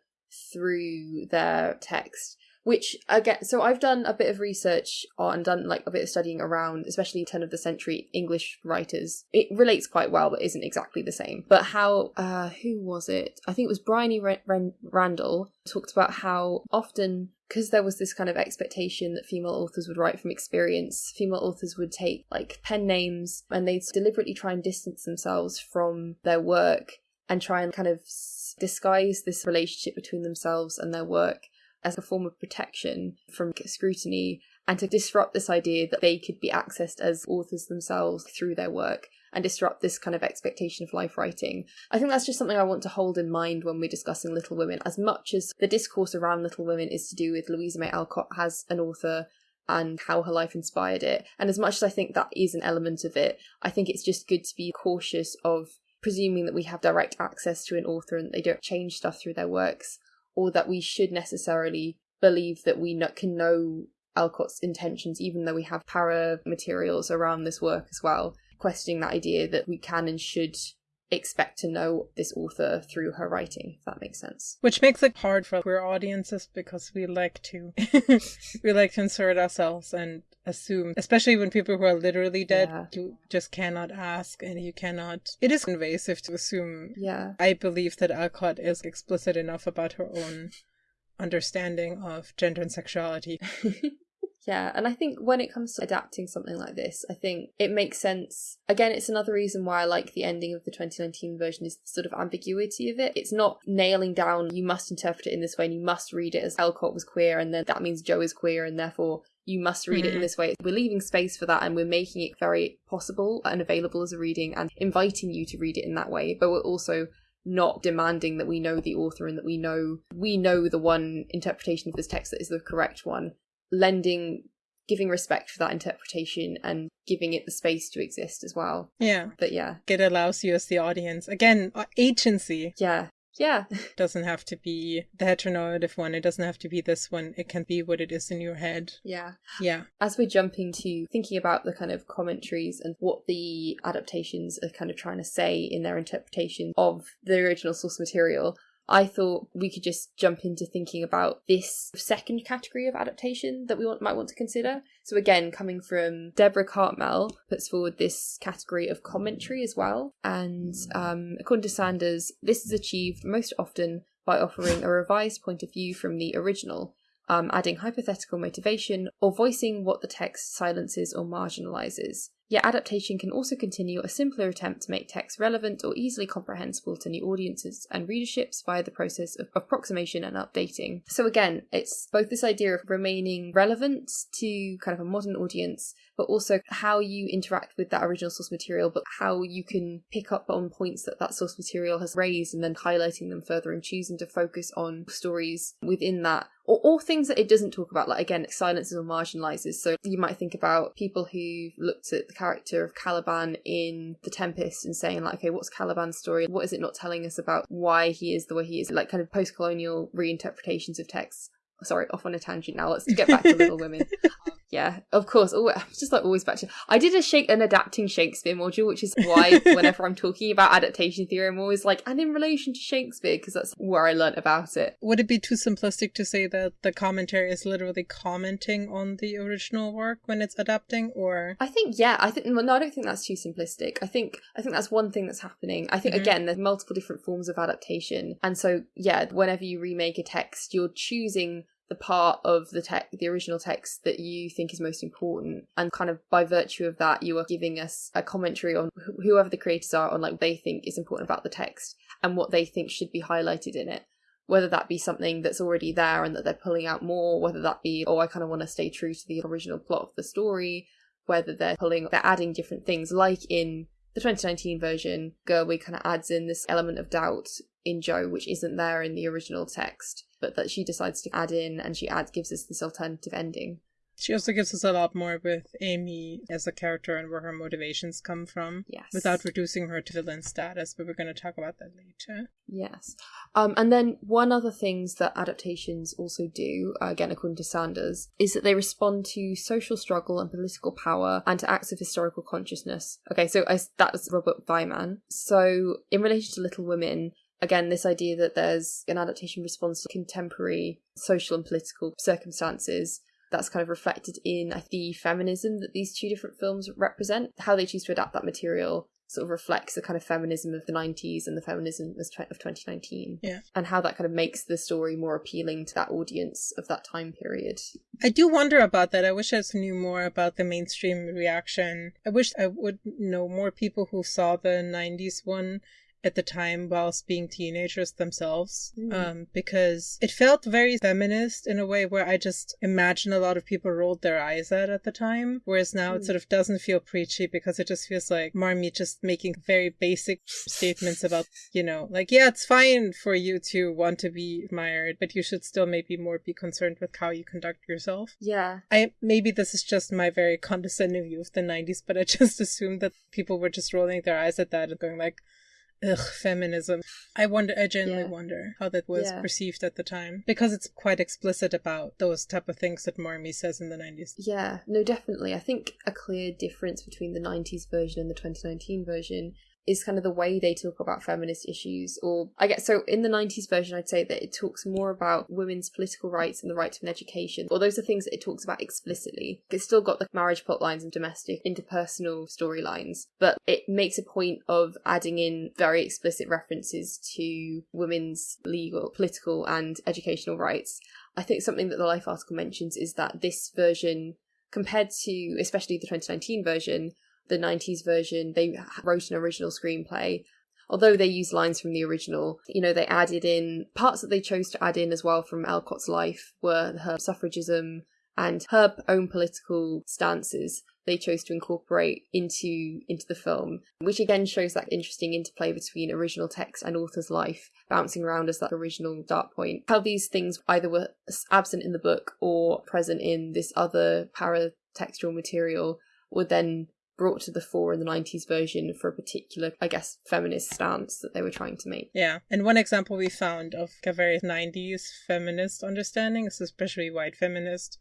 [SPEAKER 2] through their text. Which again, so I've done a bit of research on, done like a bit of studying around, especially turn of the century English writers. It relates quite well, but isn't exactly the same. But how, uh, who was it? I think it was Bryony Ran- Ran- Randall talked about how often because there was this kind of expectation that female authors would write from experience, female authors would take like pen names and they'd deliberately try and distance themselves from their work and try and kind of disguise this relationship between themselves and their work as a form of protection from scrutiny and to disrupt this idea that they could be accessed as authors themselves through their work and disrupt this kind of expectation of life writing. I think that's just something I want to hold in mind when we're discussing Little Women. As much as the discourse around Little Women is to do with Louisa May Alcott as an author and how her life inspired it, and as much as I think that is an element of it, I think it's just good to be cautious of presuming that we have direct access to an author and they don't change stuff through their works, or that we should necessarily believe that we can know Alcott's intentions, even though we have para materials around this work as well, questioning that idea that we can and should expect to know this author through her writing, if that makes sense.
[SPEAKER 3] Which makes it hard for queer audiences because we like to we like to insert ourselves and assume, especially when people who are literally dead,
[SPEAKER 2] Yeah.
[SPEAKER 3] you just cannot ask and you cannot. It is invasive to assume.
[SPEAKER 2] Yeah.
[SPEAKER 3] I believe that Alcott is explicit enough about her own understanding of gender and sexuality.
[SPEAKER 2] yeah, and I think when it comes to adapting something like this, I think it makes sense. Again, it's another reason why I like the ending of the 2019 version is the sort of ambiguity of it. It's not nailing down, you must interpret it in this way and you must read it as Alcott was queer, and then that means Jo is queer, and therefore you must read it in
[SPEAKER 3] Mhm.
[SPEAKER 2] this way. We're leaving space for that and we're making it very possible and available as a reading and inviting you to read it in that way, but we're also not demanding that we know the author and that we know we know the one interpretation of this text that is the correct one. Lending giving respect for that interpretation and giving it the space to exist as well.
[SPEAKER 3] Yeah.
[SPEAKER 2] but yeah.
[SPEAKER 3] It allows you as the audience, again, uh, agency.
[SPEAKER 2] Yeah yeah
[SPEAKER 3] doesn't have to be the heteronormative one. It doesn't have to be this one. It can be what it is in your head.
[SPEAKER 2] yeah
[SPEAKER 3] Yeah.
[SPEAKER 2] as we're jumping to thinking about the kind of commentaries and what the adaptations are kind of trying to say in their interpretation of the original source material, I thought we could just jump into thinking about this second category of adaptation that we want, might want to consider. So again, coming from Deborah Cartmel, puts forward this category of commentary as well. And um, according to Sanders, this is achieved most often by offering a revised point of view from the original, um, adding hypothetical motivation, or voicing what the text silences or marginalizes. Yet adaptation can also continue a simpler attempt to make text relevant or easily comprehensible to new audiences and readerships via the process of approximation and updating. So again, it's both this idea of remaining relevant to kind of a modern audience, but also how you interact with that original source material, but how you can pick up on points that that source material has raised and then highlighting them further and choosing to focus on stories within that or, or things that it doesn't talk about, like again, it silences or marginalizes. So you might think about people who looked at the character of Caliban in The Tempest and saying, like, okay, what's Caliban's story? What is it not telling us about why he is the way he is? Like, kind of post colonial reinterpretations of texts. Sorry, off on a tangent now. Let's get back to Little Women. Yeah, of course. Always, just like always back to. I did a shake an adapting Shakespeare module, which is why whenever I'm talking about adaptation theory, I'm always like, and in relation to Shakespeare, because that's where I learnt about it.
[SPEAKER 3] Would it be too simplistic to say that the commentary is literally commenting on the original work when it's adapting, or
[SPEAKER 2] I think yeah, I think no, I don't think that's too simplistic. I think I think that's one thing that's happening. I think
[SPEAKER 3] Mhm.
[SPEAKER 2] again, there's multiple different forms of adaptation, and so yeah, whenever you remake a text, you're choosing the part of the text, the original text that you think is most important, and kind of by virtue of that, you are giving us a commentary on wh- whoever the creators are on like they think is important about the text and what they think should be highlighted in it. Whether that be something that's already there and that they're pulling out more, whether that be, oh, I kind of want to stay true to the original plot of the story, whether they're pulling, they're adding different things, like in the 2019 version, Gerwig kind of adds in this element of doubt in Jo, which isn't there in the original text, but that she decides to add in and she adds, gives us this alternative ending.
[SPEAKER 3] She also gives us a lot more with Amy as a character and where her motivations come from.
[SPEAKER 2] Yes.
[SPEAKER 3] Without reducing her to villain status, but we're going to talk about that later.
[SPEAKER 2] Yes. Um, and then one other things that adaptations also do, uh, again according to Sanders, is that they respond to social struggle and political power and to acts of historical consciousness. Okay, so I, that was Robert Weimann. So in relation to Little Women, again, this idea that there's an adaptation response to contemporary social and political circumstances that's kind of reflected in the feminism that these two different films represent. How they choose to adapt that material sort of reflects the kind of feminism of the 90s and the feminism of 2019.
[SPEAKER 3] Yeah.
[SPEAKER 2] And how that kind of makes the story more appealing to that audience of that time period.
[SPEAKER 3] I do wonder about that. I wish I knew more about the mainstream reaction. I wish I would know more people who saw the 90s one at the time whilst being teenagers themselves mm. um, because it felt very feminist in a way where I just imagine a lot of people rolled their eyes at at the time. Whereas now mm. it sort of doesn't feel preachy because it just feels like Marmee just making very basic statements about, you know, like, yeah, it's fine for you to want to be admired, but you should still maybe more be concerned with how you conduct yourself.
[SPEAKER 2] Yeah.
[SPEAKER 3] I maybe this is just my very condescending view of the 90s, but I just assumed that people were just rolling their eyes at that and going like, ugh, feminism. I wonder, I genuinely yeah. wonder how that was yeah. perceived at the time because it's quite explicit about those type of things that Marmee says in the 90s.
[SPEAKER 2] Yeah, no, definitely. I think a clear difference between the 90s version and the 2019 version is kind of the way they talk about feminist issues. Or I guess so in the 90s version, I'd say that it talks more about women's political rights and the right to an education. Or those are things that it talks about explicitly. It's still got the marriage plot lines and domestic interpersonal storylines, but it makes a point of adding in very explicit references to women's legal, political, and educational rights. I think something that the Life article mentions is that this version compared to especially the 2019 version the 90s version, they wrote an original screenplay. Although they used lines from the original, you know, they added in parts that they chose to add in as well from Alcott's life were her suffragism and her own political stances they chose to incorporate into into the film which again shows that interesting interplay between original text and author's life bouncing around as that original start point how these things either were absent in the book or present in this other paratextual material would then brought to the fore in the 90s version for a particular, I guess, feminist stance that they were trying to make.
[SPEAKER 3] Yeah. And one example we found of a very 90s feminist understanding, especially white feminist,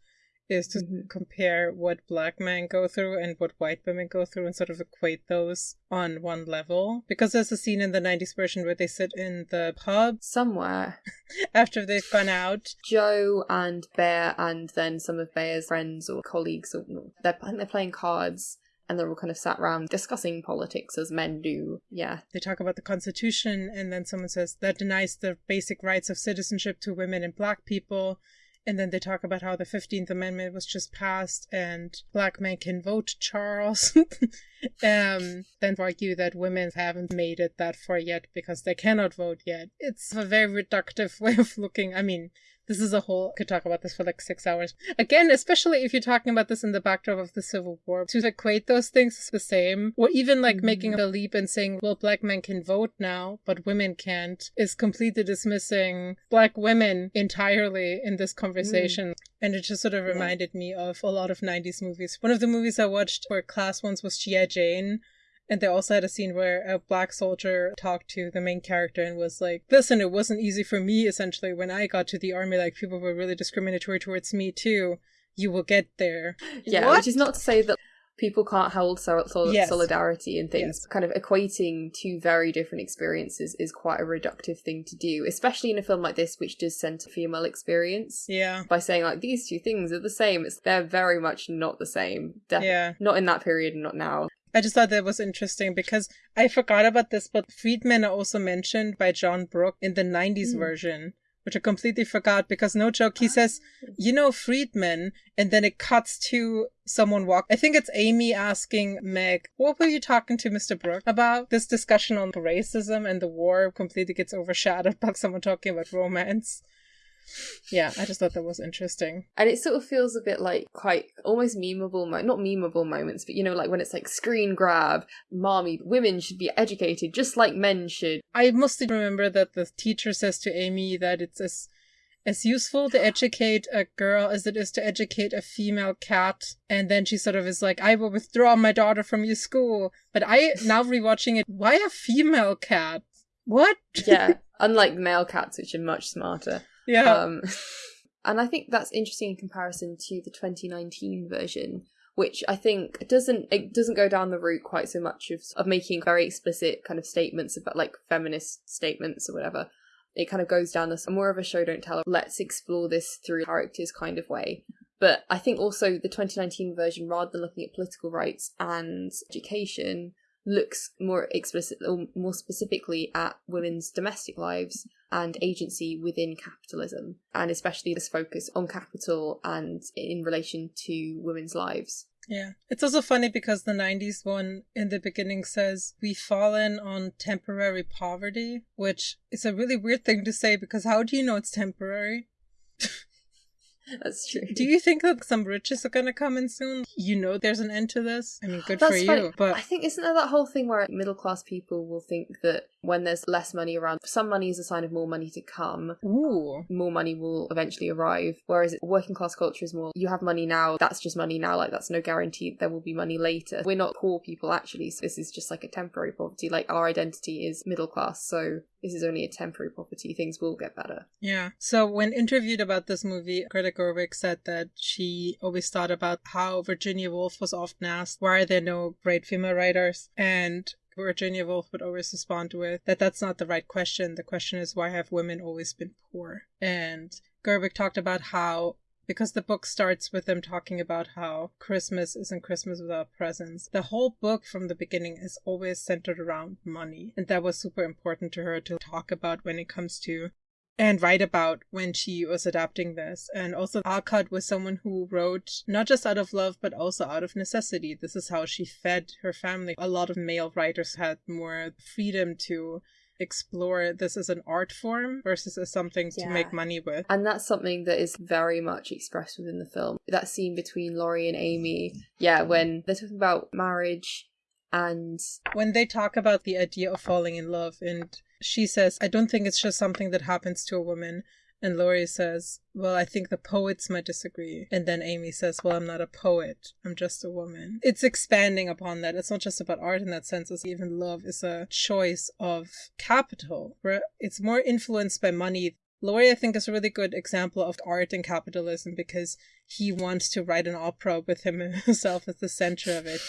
[SPEAKER 3] is to mm-hmm. compare what black men go through and what white women go through and sort of equate those on one level. Because there's a scene in the 90s version where they sit in the pub
[SPEAKER 2] somewhere
[SPEAKER 3] after they've gone out.
[SPEAKER 2] Jo and Bhaer and then some of Bhaer's friends or colleagues, or they're, they're playing cards and they're all kind of sat around discussing politics as men do. Yeah.
[SPEAKER 3] They talk about the Constitution, and then someone says that denies the basic rights of citizenship to women and black people. And then they talk about how the 15th Amendment was just passed and black men can vote, Charles. um, then argue that women haven't made it that far yet because they cannot vote yet. It's a very reductive way of looking. I mean, this is a whole could talk about this for like six hours again especially if you're talking about this in the backdrop of the civil war to equate those things is the same or even like mm-hmm. making the leap and saying well black men can vote now but women can't is completely dismissing black women entirely in this conversation mm. and it just sort of reminded yeah. me of a lot of 90s movies one of the movies i watched for class once was gi jane and they also had a scene where a black soldier talked to the main character and was like, Listen, it wasn't easy for me essentially when I got to the army. Like, people were really discriminatory towards me too. You will get there.
[SPEAKER 2] Yeah, what? which is not to say that people can't hold sol- sol- yes. solidarity and things. Yes. Kind of equating two very different experiences is quite a reductive thing to do, especially in a film like this, which does center female experience.
[SPEAKER 3] Yeah.
[SPEAKER 2] By saying like these two things are the same, it's they're very much not the same.
[SPEAKER 3] Def- yeah.
[SPEAKER 2] Not in that period, and not now.
[SPEAKER 3] I just thought that was interesting because I forgot about this, but freedmen are also mentioned by John Brooke in the 90s mm. version, which I completely forgot because no joke, he says, you know, freedmen, and then it cuts to someone walk. I think it's Amy asking Meg, what were you talking to Mr. Brooke about? This discussion on racism and the war completely gets overshadowed by someone talking about romance yeah, I just thought that was interesting.
[SPEAKER 2] And it sort of feels a bit like quite almost memeable, mo- not memeable moments, but you know, like when it's like screen grab, mommy, women should be educated just like men should.
[SPEAKER 3] I mostly remember that the teacher says to Amy that it's as as useful to educate a girl as it is to educate a female cat. And then she sort of is like, I will withdraw my daughter from your school. But I, now rewatching it, why a female cat? What?
[SPEAKER 2] yeah, unlike male cats, which are much smarter.
[SPEAKER 3] Yeah.
[SPEAKER 2] Um, and I think that's interesting in comparison to the 2019 version, which I think doesn't it doesn't go down the route quite so much of of making very explicit kind of statements about like feminist statements or whatever. It kind of goes down this more of a show don't tell. Let's explore this through characters kind of way. But I think also the 2019 version, rather than looking at political rights and education, looks more explicit or more specifically at women's domestic lives and agency within capitalism, and especially this focus on capital and in relation to women's lives.
[SPEAKER 3] Yeah. It's also funny because the 90s one in the beginning says, We've fallen on temporary poverty, which is a really weird thing to say because how do you know it's temporary?
[SPEAKER 2] That's true.
[SPEAKER 3] Do you think that some riches are going to come in soon? You know there's an end to this? I mean, good
[SPEAKER 2] That's
[SPEAKER 3] for
[SPEAKER 2] funny.
[SPEAKER 3] you. But
[SPEAKER 2] I think isn't there that whole thing where middle class people will think that when there's less money around, some money is a sign of more money to come.
[SPEAKER 3] ooh.
[SPEAKER 2] More money will eventually arrive. Whereas working class culture is more, you have money now, that's just money now, like that's no guarantee there will be money later. We're not poor people actually, so this is just like a temporary poverty. Like our identity is middle class, so this is only a temporary property. Things will get better.
[SPEAKER 3] Yeah. So when interviewed about this movie, Greta Gerwig said that she always thought about how Virginia Woolf was often asked, why are there no great female writers? And Virginia Woolf would always respond with that that's not the right question. The question is why have women always been poor? And Gerwig talked about how because the book starts with them talking about how Christmas isn't Christmas without presents. The whole book from the beginning is always centered around money. And that was super important to her to talk about when it comes to and write about when she was adapting this. And also, Alcott was someone who wrote not just out of love, but also out of necessity. This is how she fed her family. A lot of male writers had more freedom to explore this as an art form versus as something to make money with.
[SPEAKER 2] And that's something that is very much expressed within the film. That scene between Laurie and Amy, yeah, when they're talking about marriage and
[SPEAKER 3] When they talk about the idea of falling in love, and she says, I don't think it's just something that happens to a woman. And Laurie says, Well, I think the poets might disagree. And then Amy says, Well, I'm not a poet. I'm just a woman. It's expanding upon that. It's not just about art in that sense, it's even love is a choice of capital, where it's more influenced by money. Laurie, I think, is a really good example of art and capitalism because he wants to write an opera with him himself at the center of it.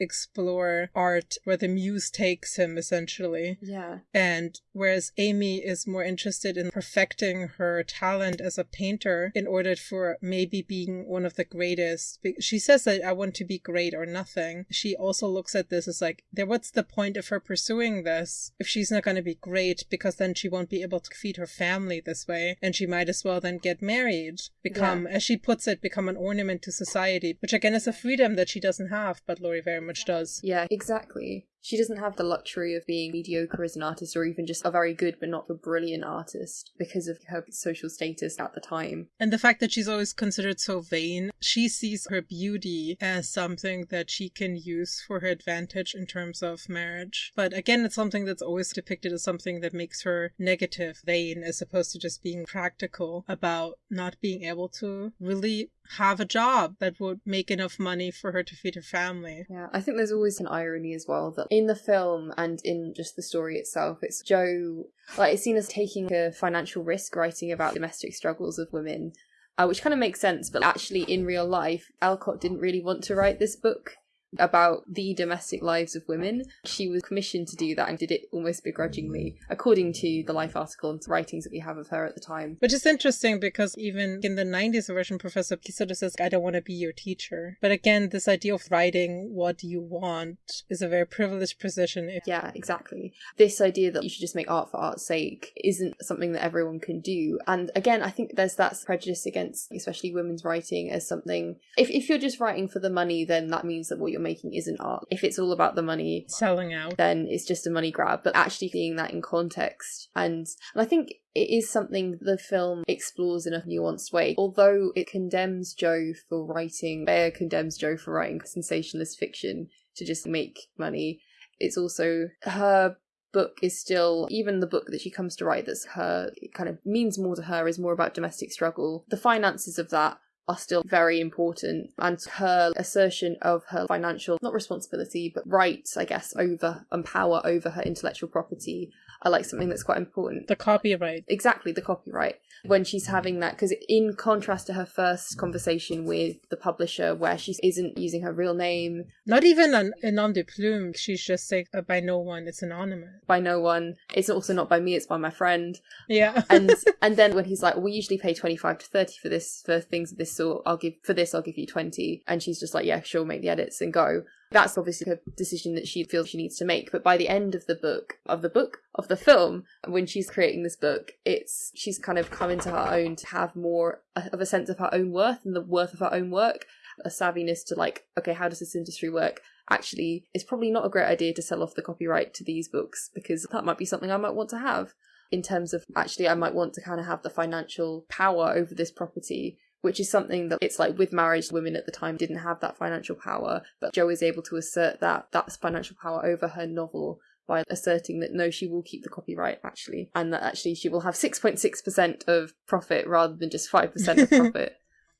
[SPEAKER 3] Explore art where the muse takes him, essentially.
[SPEAKER 2] yeah,
[SPEAKER 3] And whereas Amy is more interested in perfecting her talent as a painter in order for maybe being one of the greatest, she says that I want to be great or nothing. She also looks at this as like, there, what's the point of her pursuing this if she's not going to be great because then she won't be able to feed her family this way and she might as well then get married, become, as she puts it, become an ornament to society, which again is a freedom that she doesn't have, but Laurie very much does.
[SPEAKER 2] yeah, exactly. She doesn't have the luxury of being mediocre as an artist or even just a very good but not a brilliant artist because of her social status at the time.
[SPEAKER 3] And the fact that she's always considered so vain, she sees her beauty as something that she can use for her advantage in terms of marriage. But again, it's something that's always depicted as something that makes her negative, vain, as opposed to just being practical about not being able to really have a job that would make enough money for her to feed her family.
[SPEAKER 2] Yeah, I think there's always an irony as well that in the film and in just the story itself, it's Jo, like, it's seen as taking a financial risk writing about domestic struggles of women, uh, which kind of makes sense, but actually in real life, Alcott didn't really want to write this book about the domestic lives of women. She was commissioned to do that and did it almost begrudgingly, according to the Life article and writings that we have of her at the time.
[SPEAKER 3] Which is interesting because even in the 90s version, Professor of says, I don't want to be your teacher. But again, this idea of writing what do you want is a very privileged position. If
[SPEAKER 2] Yeah, exactly. This idea that you should just make art for art's sake isn't something that everyone can do. And again, I think there's that prejudice against especially women's writing as something if if you're just writing for the money, then that means that what you're making isn't art. If it's all about the money,
[SPEAKER 3] selling out.
[SPEAKER 2] then it's just a money grab. But actually seeing that in context and and I think it is something the film explores in a nuanced way. Although it condemns Jo for writing, Bhaer condemns Jo for writing sensationalist fiction to just make money. It's also her book is still, even the book that she comes to write that's her, it kind of means more to her, is more about domestic struggle. The finances of that are still very important and her assertion of her financial not responsibility but rights i guess over and power over her intellectual property are like something that's quite important
[SPEAKER 3] The copyright.
[SPEAKER 2] exactly the copyright when she's having that because in contrast to her first conversation with the publisher where she isn't using her real name
[SPEAKER 3] Not even an, a nom de plume. She's just saying uh, by no one. It's anonymous.
[SPEAKER 2] by no one it's also not by me it's by my friend
[SPEAKER 3] Yeah.
[SPEAKER 2] and and then when he's like we usually pay 25 to 30 for this for things of this sort i'll give for this i'll give you 20 and she's just like yeah sure make the edits and go that's obviously a decision that she feels she needs to make but by the end of the book of the book of the film and when she's creating this book it's she's kind of come into her own to have more of a sense of her own worth and the worth of her own work a savviness to like okay how does this industry work? Actually it's probably not a great idea to sell off the copyright to these books because that might be something i might want to have. In terms of actually I might want to kind of have the financial power over this property, which is something that it's like with marriage, women at the time didn't have that financial power, but Jo is able to assert that that's financial power over her novel by asserting that no, she will keep the copyright actually, and that actually she will have 6.6% of profit rather than just 5% of profit.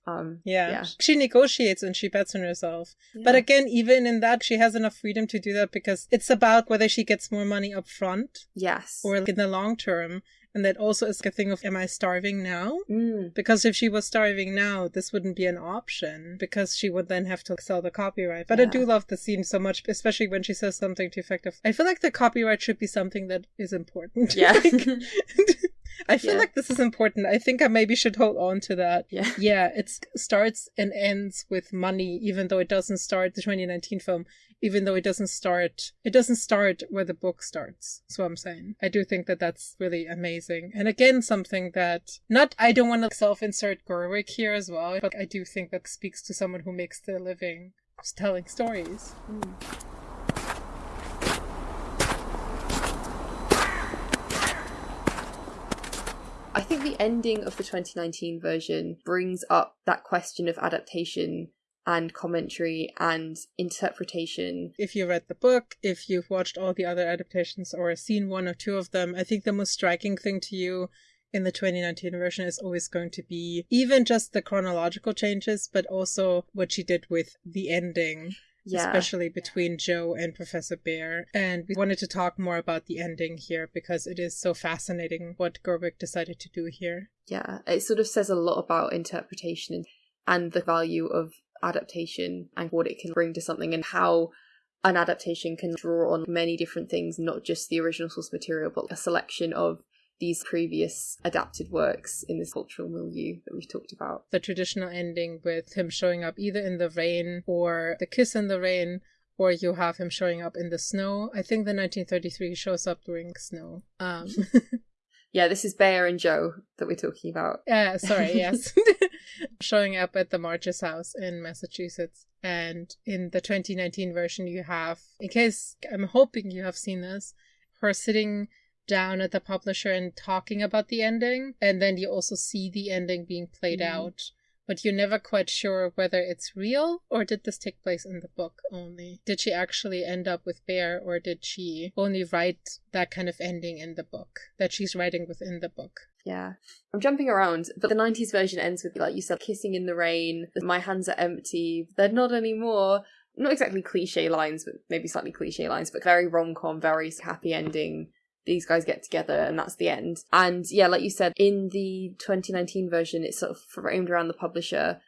[SPEAKER 2] Um,
[SPEAKER 3] Yeah.
[SPEAKER 2] Yeah.
[SPEAKER 3] She negotiates and she bets on herself. But again, even in that, she has enough freedom to do that because it's about whether she gets more money up front
[SPEAKER 2] yes.
[SPEAKER 3] or in the long term. And that also is a thing of, am I starving now?
[SPEAKER 2] Mm,
[SPEAKER 3] Because if she was starving now, this wouldn't be an option because she would then have to sell the copyright. But I do love the scene so much, especially when she says something to effect of, I feel like the copyright should be something that is important.
[SPEAKER 2] yeah.
[SPEAKER 3] Like, I feel
[SPEAKER 2] Yeah.
[SPEAKER 3] like this is important. I think I maybe should hold on to that.
[SPEAKER 2] yeah.
[SPEAKER 3] Yeah, it starts and ends with money, even though it doesn't start the 2019 film, even though it doesn't start, it doesn't start where the book starts. What I'm saying. I do think that that's really amazing. And again, something that, not, I don't want to self insert Gerwig here as well, but I do think that speaks to someone who makes their living just telling stories.
[SPEAKER 2] Mm. I think the ending of the 2019 version brings up that question of adaptation and commentary and interpretation.
[SPEAKER 3] If you read the book, if you've watched all the other adaptations or seen one or two of them, I think the most striking thing to you in the 2019 version is always going to be even just the chronological changes, but also what she did with the ending,
[SPEAKER 2] Yeah.
[SPEAKER 3] especially between Jo and Professor Bhaer. And we wanted to talk more about the ending here because it is so fascinating what Gerwig decided to do here.
[SPEAKER 2] yeah. It sort of says a lot about interpretation and, and the value of adaptation and what it can bring to something and how an adaptation can draw on many different things, not just the original source material, but a selection of these previous adapted works in this cultural milieu that we've talked about.
[SPEAKER 3] the traditional ending with him showing up either in the rain or the kiss in the rain or you have him showing up in the snow i think the 1933 shows up during snow um
[SPEAKER 2] Yeah, this is Bhaer and Jo that we're talking about.
[SPEAKER 3] uh, sorry yes showing up at the march's house in massachusetts and in the 2019 version you have in case i'm hoping you have seen this her sitting down at the publisher and talking about the ending and then you also see the ending being played
[SPEAKER 2] Mhm.
[SPEAKER 3] out but you're never quite sure whether it's real or did this take place in the book only did she actually end up with Bhaer or did she only write that kind of ending in the book that she's writing within the book
[SPEAKER 2] Yeah. I'm jumping around, but the 90s version ends with, like you said, kissing in the rain, my hands are empty, they're not anymore. Not exactly cliche lines, but maybe slightly cliche lines, but very rom com, very happy ending. These guys get together and that's the end. And yeah, like you said, in the 2019 version, it's sort of framed around the publisher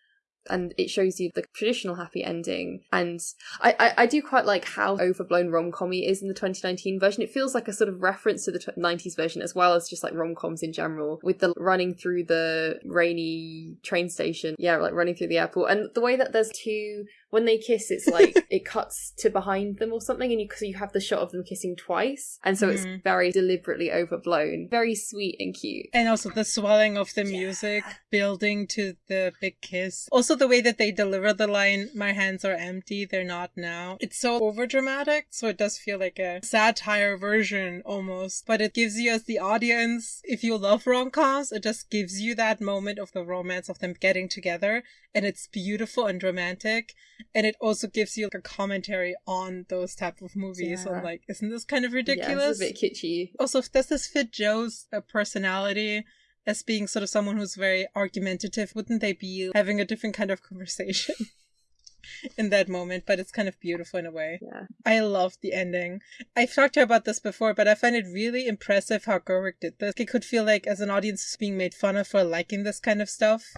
[SPEAKER 2] and it shows you the traditional happy ending. And I, I, I do quite like how overblown rom com is in the 2019 version. It feels like a sort of reference to the tw- 90s version as well as just like rom coms in general, with the running through the rainy train station. Yeah, like running through the airport. And the way that there's two, when they kiss, it's like it cuts to behind them or something, and you, so you have the shot of them kissing twice. And so
[SPEAKER 3] Mhm.
[SPEAKER 2] it's very deliberately overblown, very sweet and cute.
[SPEAKER 3] and also the swelling of the music building to the big kiss also the way that they deliver the line my hands are empty they're not now it's so over dramatic so it does feel like a satire version almost but it gives you as the audience if you love rom-coms it just gives you that moment of the romance of them getting together and it's beautiful and romantic and it also gives you like a commentary on those type of movies.
[SPEAKER 2] Yeah.
[SPEAKER 3] And like, isn't this kind of ridiculous?
[SPEAKER 2] Yeah, it's a bit kitschy.
[SPEAKER 3] also, does this fit Jo's uh, personality as being sort of someone who's very argumentative? Wouldn't they be having a different kind of conversation in that moment? But it's kind of beautiful in a way.
[SPEAKER 2] Yeah.
[SPEAKER 3] I love the ending. I've talked to her about this before, but I find it really impressive how Gerwig did this. It could feel like, as an audience, is being made fun of for liking this kind of stuff.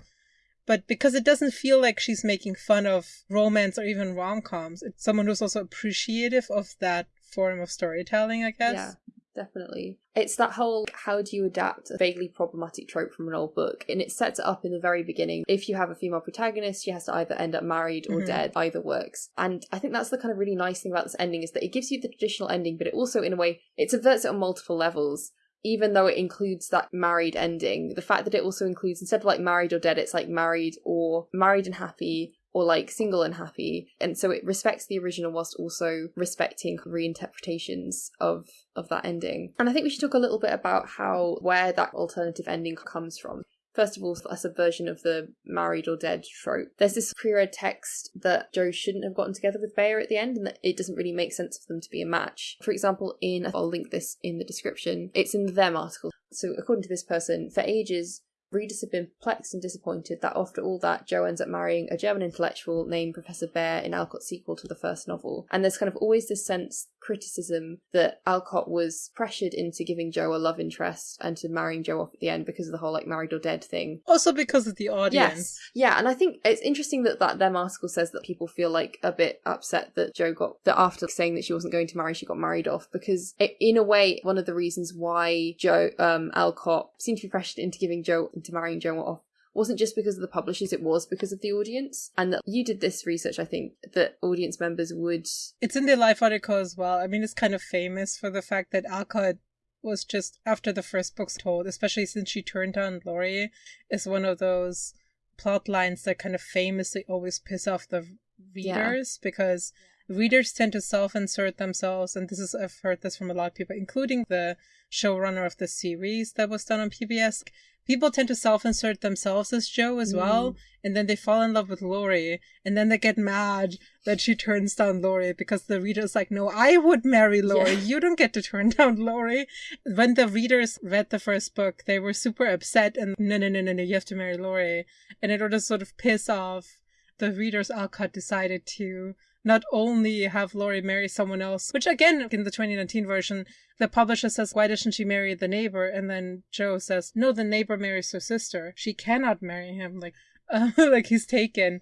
[SPEAKER 3] But because it doesn't feel like she's making fun of romance or even rom coms, it's someone who's also appreciative of that form of storytelling, I guess.
[SPEAKER 2] Yeah, definitely. It's that whole how do you adapt a vaguely problematic trope from an old book? And it sets it up in the very beginning. If you have a female protagonist, she has to either end up married or
[SPEAKER 3] Mhm.
[SPEAKER 2] dead. Either works. And I think that's the kind of really nice thing about this ending is that it gives you the traditional ending, but it also, in a way, it subverts it on multiple levels. Even though it includes that married ending, the fact that it also includes instead of like married or dead, it's like married or married and happy or like single and happy. And so it respects the original whilst also respecting reinterpretations of of that ending. And i think we should talk a little bit about how where that alternative ending comes from First of all, a subversion of the married or dead trope. There's this pre-read text that Jo shouldn't have gotten together with Bhaer at the end, and that it doesn't really make sense for them to be a match. For example, in I'll link this in the description. It's in the Them article. So, according to this person, for ages, readers have been perplexed and disappointed that after all that, Jo ends up marrying a German intellectual named Professor Bhaer in Alcott's sequel to the first novel. And there's kind of always this sense, criticism, that Alcott was pressured into giving Jo a love interest and to marrying Jo off at the end because of the whole like married or dead thing.
[SPEAKER 3] Also because of the audience.
[SPEAKER 2] Yes. Yeah, and I think it's interesting that that them article says that people feel like a bit upset that Jo got that after saying that she wasn't going to marry, she got married off because it, in a way, one of the reasons why Jo um Alcott seemed to be pressured into giving Jo into marrying Jo off wasn't just because of the publishers, it was because of the audience. And that you did this research, I think, that audience members would
[SPEAKER 3] It's in the life article as well. I mean, it's kind of famous for the fact that Alcott was just after the first book's told, especially since she turned down Laurie, is one of those plot lines that kind of famously always piss off the
[SPEAKER 2] Yeah.
[SPEAKER 3] readers because readers tend to self-insert themselves, and this is I've heard this from a lot of people, including the showrunner of the series that was done on PBS. People tend to self-insert themselves as Jo as well, mm. and then they fall in love with Laurie, and then they get mad that she turns down Laurie because the reader's like, no, I would marry Laurie.
[SPEAKER 2] Yeah.
[SPEAKER 3] You don't get to turn down Laurie. When the readers read the first book, they were super upset and no, no, no, no, no, you have to marry Laurie. And in order to sort of piss off the readers, Alcott decided to not only have Laurie marry someone else, which again, in the 2019 version, the publisher says, why doesn't she marry the neighbor? And then Jo says, no, the neighbor marries her sister. She cannot marry him. Like, uh, like he's taken.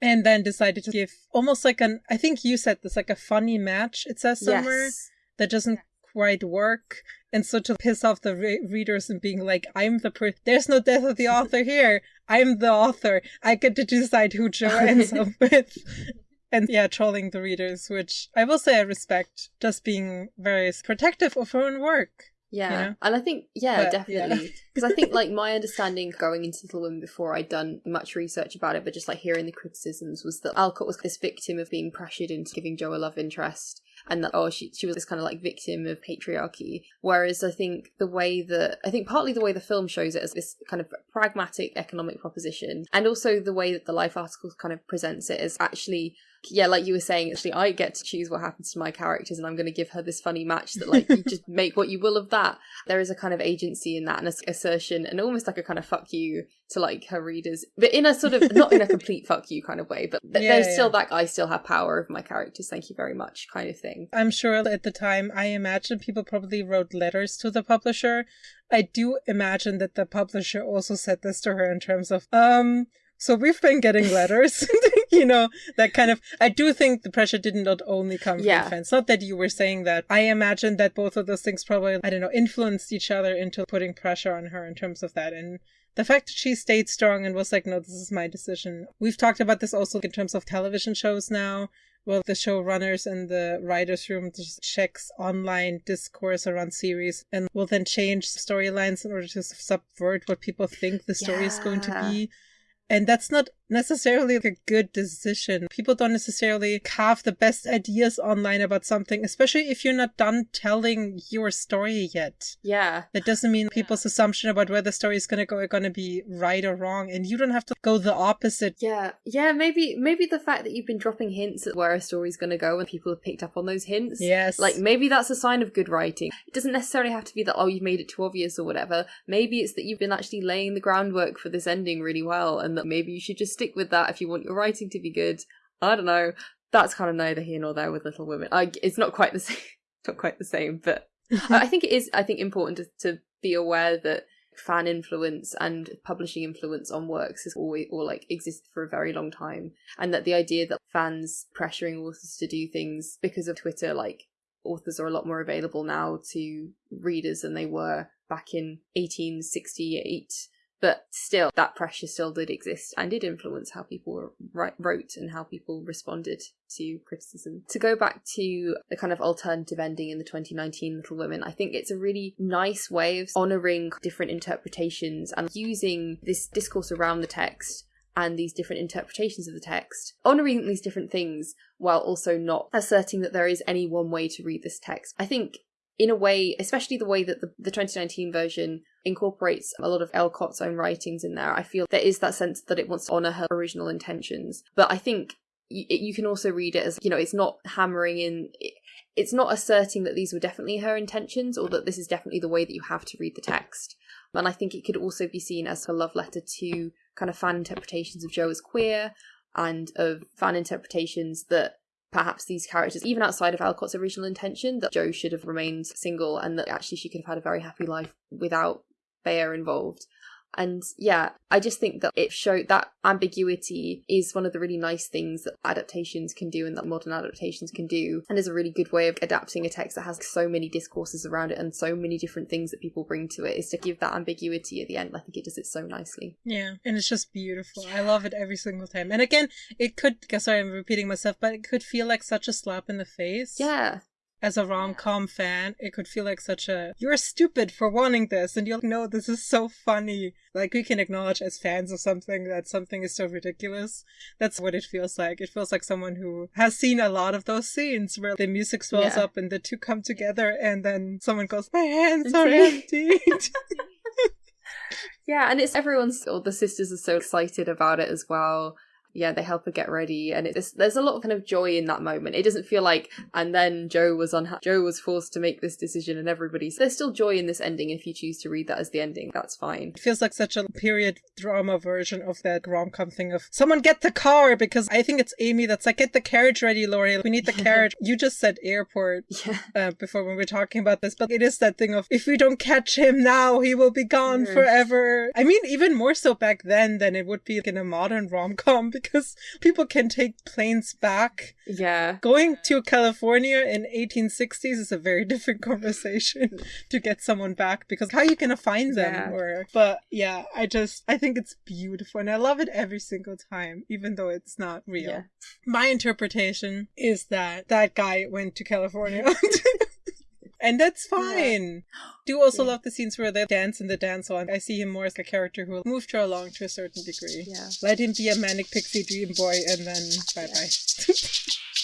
[SPEAKER 3] And then decided to give almost like an, I think you said this, like a funny match, it says somewhere,
[SPEAKER 2] Yes.
[SPEAKER 3] that doesn't quite work. And so to piss off the re- readers and being like, I'm the there's no death of the author here. I'm the author. I get to decide who Jo ends up with. And yeah, trolling the readers, which I will say I respect, just being very protective of her own work.
[SPEAKER 2] Yeah,
[SPEAKER 3] you know?
[SPEAKER 2] and I think yeah,
[SPEAKER 3] But,
[SPEAKER 2] definitely because I think like my understanding going into Little Women before I'd done much research about it, but just like hearing the criticisms was that Alcott was this victim of being pressured into giving Jo a love interest, and that oh she she was this kind of like victim of patriarchy. Whereas I think the way that I think partly the way the film shows it as this kind of pragmatic economic proposition, and also the way that the Life article kind of presents it as actually yeah, like you were saying, actually, I get to choose what happens to my characters, and I'm going to give her this funny match that, like, you just make what you will of that. There is a kind of agency in that, and a assertion, and almost like a kind of fuck you to like her readers, but in a sort of not in a complete fuck you kind of way. But th-
[SPEAKER 3] Yeah,
[SPEAKER 2] there's
[SPEAKER 3] yeah.
[SPEAKER 2] still that I still have power over my characters. Thank you very much, kind of thing.
[SPEAKER 3] I'm sure at the time, I imagine people probably wrote letters to the publisher. I do imagine that the publisher also said this to her in terms of, um, so we've been getting letters, you know, that kind of, I do think the pressure did not only come from
[SPEAKER 2] Yeah.
[SPEAKER 3] fans. Not that you were saying that. I imagine that both of those things probably, I don't know, influenced each other into putting pressure on her in terms of that. And the fact that she stayed strong and was like, no, this is my decision. We've talked about this also in terms of television shows now. Well, the showrunners and the writers' room just checks online discourse around series and will then change storylines in order to subvert what people think the story is going to be. And that's not necessarily like a good decision. People don't necessarily have the best ideas online about something, especially if you're not done telling your story yet.
[SPEAKER 2] Yeah.
[SPEAKER 3] That doesn't mean people's assumption about where the story is going to go are going to be right or wrong, and you don't have to go the opposite.
[SPEAKER 2] Yeah. Yeah, maybe maybe the fact that you've been dropping hints at where a story's going to go and people have picked up on those hints.
[SPEAKER 3] Yes.
[SPEAKER 2] Like maybe that's a sign of good writing. It doesn't necessarily have to be that oh you've made it too obvious or whatever. Maybe it's that you've been actually laying the groundwork for this ending really well and that maybe you should just stick with that if you want your writing to be good. I don't know. That's kind of neither here nor there with Little Women. I, it's not quite the same. Not quite the same, but I think it is. I think important to, to be aware that fan influence and publishing influence on works has always or like existed for a very long time, and that the idea that fans pressuring authors to do things because of Twitter, like authors are a lot more available now to readers than they were back in 1868 but still that pressure still did exist and did influence how people wrote and how people responded to criticism to go back to the kind of alternative ending in the 2019 little women i think it's a really nice way of honoring different interpretations and using this discourse around the text and these different interpretations of the text, honoring these different things while also not asserting that there is any one way to read this text. I think in a way, especially the way that the, the 2019 version incorporates a lot of Alcott's own writings in there, I feel there is that sense that it wants to honour her original intentions. But I think you, you can also read it as, you know, it's not hammering in. it's not asserting that these were definitely her intentions or that this is definitely the way that you have to read the text. And I think it could also be seen as a love letter to kind of fan interpretations of Jo as queer and of fan interpretations that perhaps these characters, even outside of Alcott's original intention, that Jo should have remained single and that actually she could have had a very happy life without Bhaer involved. And yeah, I just think that it showed that ambiguity is one of the really nice things that adaptations can do and that modern adaptations can do, and is a really good way of adapting a text that has so many discourses around it and so many different things that people bring to it, is to give that ambiguity at the end. I think it does it so nicely.
[SPEAKER 3] Yeah, and it's just beautiful. I love it every single time. And again, it could, sorry, I'm repeating myself, but it could feel like such a slap in the face.
[SPEAKER 2] Yeah
[SPEAKER 3] as a rom com fan, it could feel like such a you're stupid for wanting this, and you'll know this is so funny. Like we can acknowledge as fans of something that something is so ridiculous. That's what it feels like. It feels like someone who has seen a lot of those scenes where the music swells yeah. up and the two come together, and then someone goes, "My hands are empty."
[SPEAKER 2] yeah, and it's everyone's. All the sisters are so excited about it as well yeah, they help her get ready, and there's a lot of kind of joy in that moment. It doesn't feel like, and then Jo was on Jo was forced to make this decision, and everybody's there's still joy in this ending. If you choose to read that as the ending, that's fine.
[SPEAKER 3] It feels like such a period drama version of that rom com thing of someone get the car because I think it's Amy that's like get the carriage ready, Laurie. We need the carriage. you just said airport
[SPEAKER 2] yeah.
[SPEAKER 3] uh, before when we were talking about this, but it is that thing of if we don't catch him now, he will be gone forever. I mean, even more so back then than it would be in a modern rom com because people can take planes back.
[SPEAKER 2] Yeah.
[SPEAKER 3] Going to California in 1860s is a very different conversation to get someone back because how are you going to find them? Yeah. Or, but yeah, I just, I think it's beautiful and I love it every single time, even though it's not real. Yeah. My interpretation is that that guy went to California. and that's fine. Yeah. Do also yeah. love the scenes where they dance in the dance hall. I see him more as a character who will move her along to a certain degree.
[SPEAKER 2] Yeah.
[SPEAKER 3] Let him be a manic pixie dream boy, and then bye bye.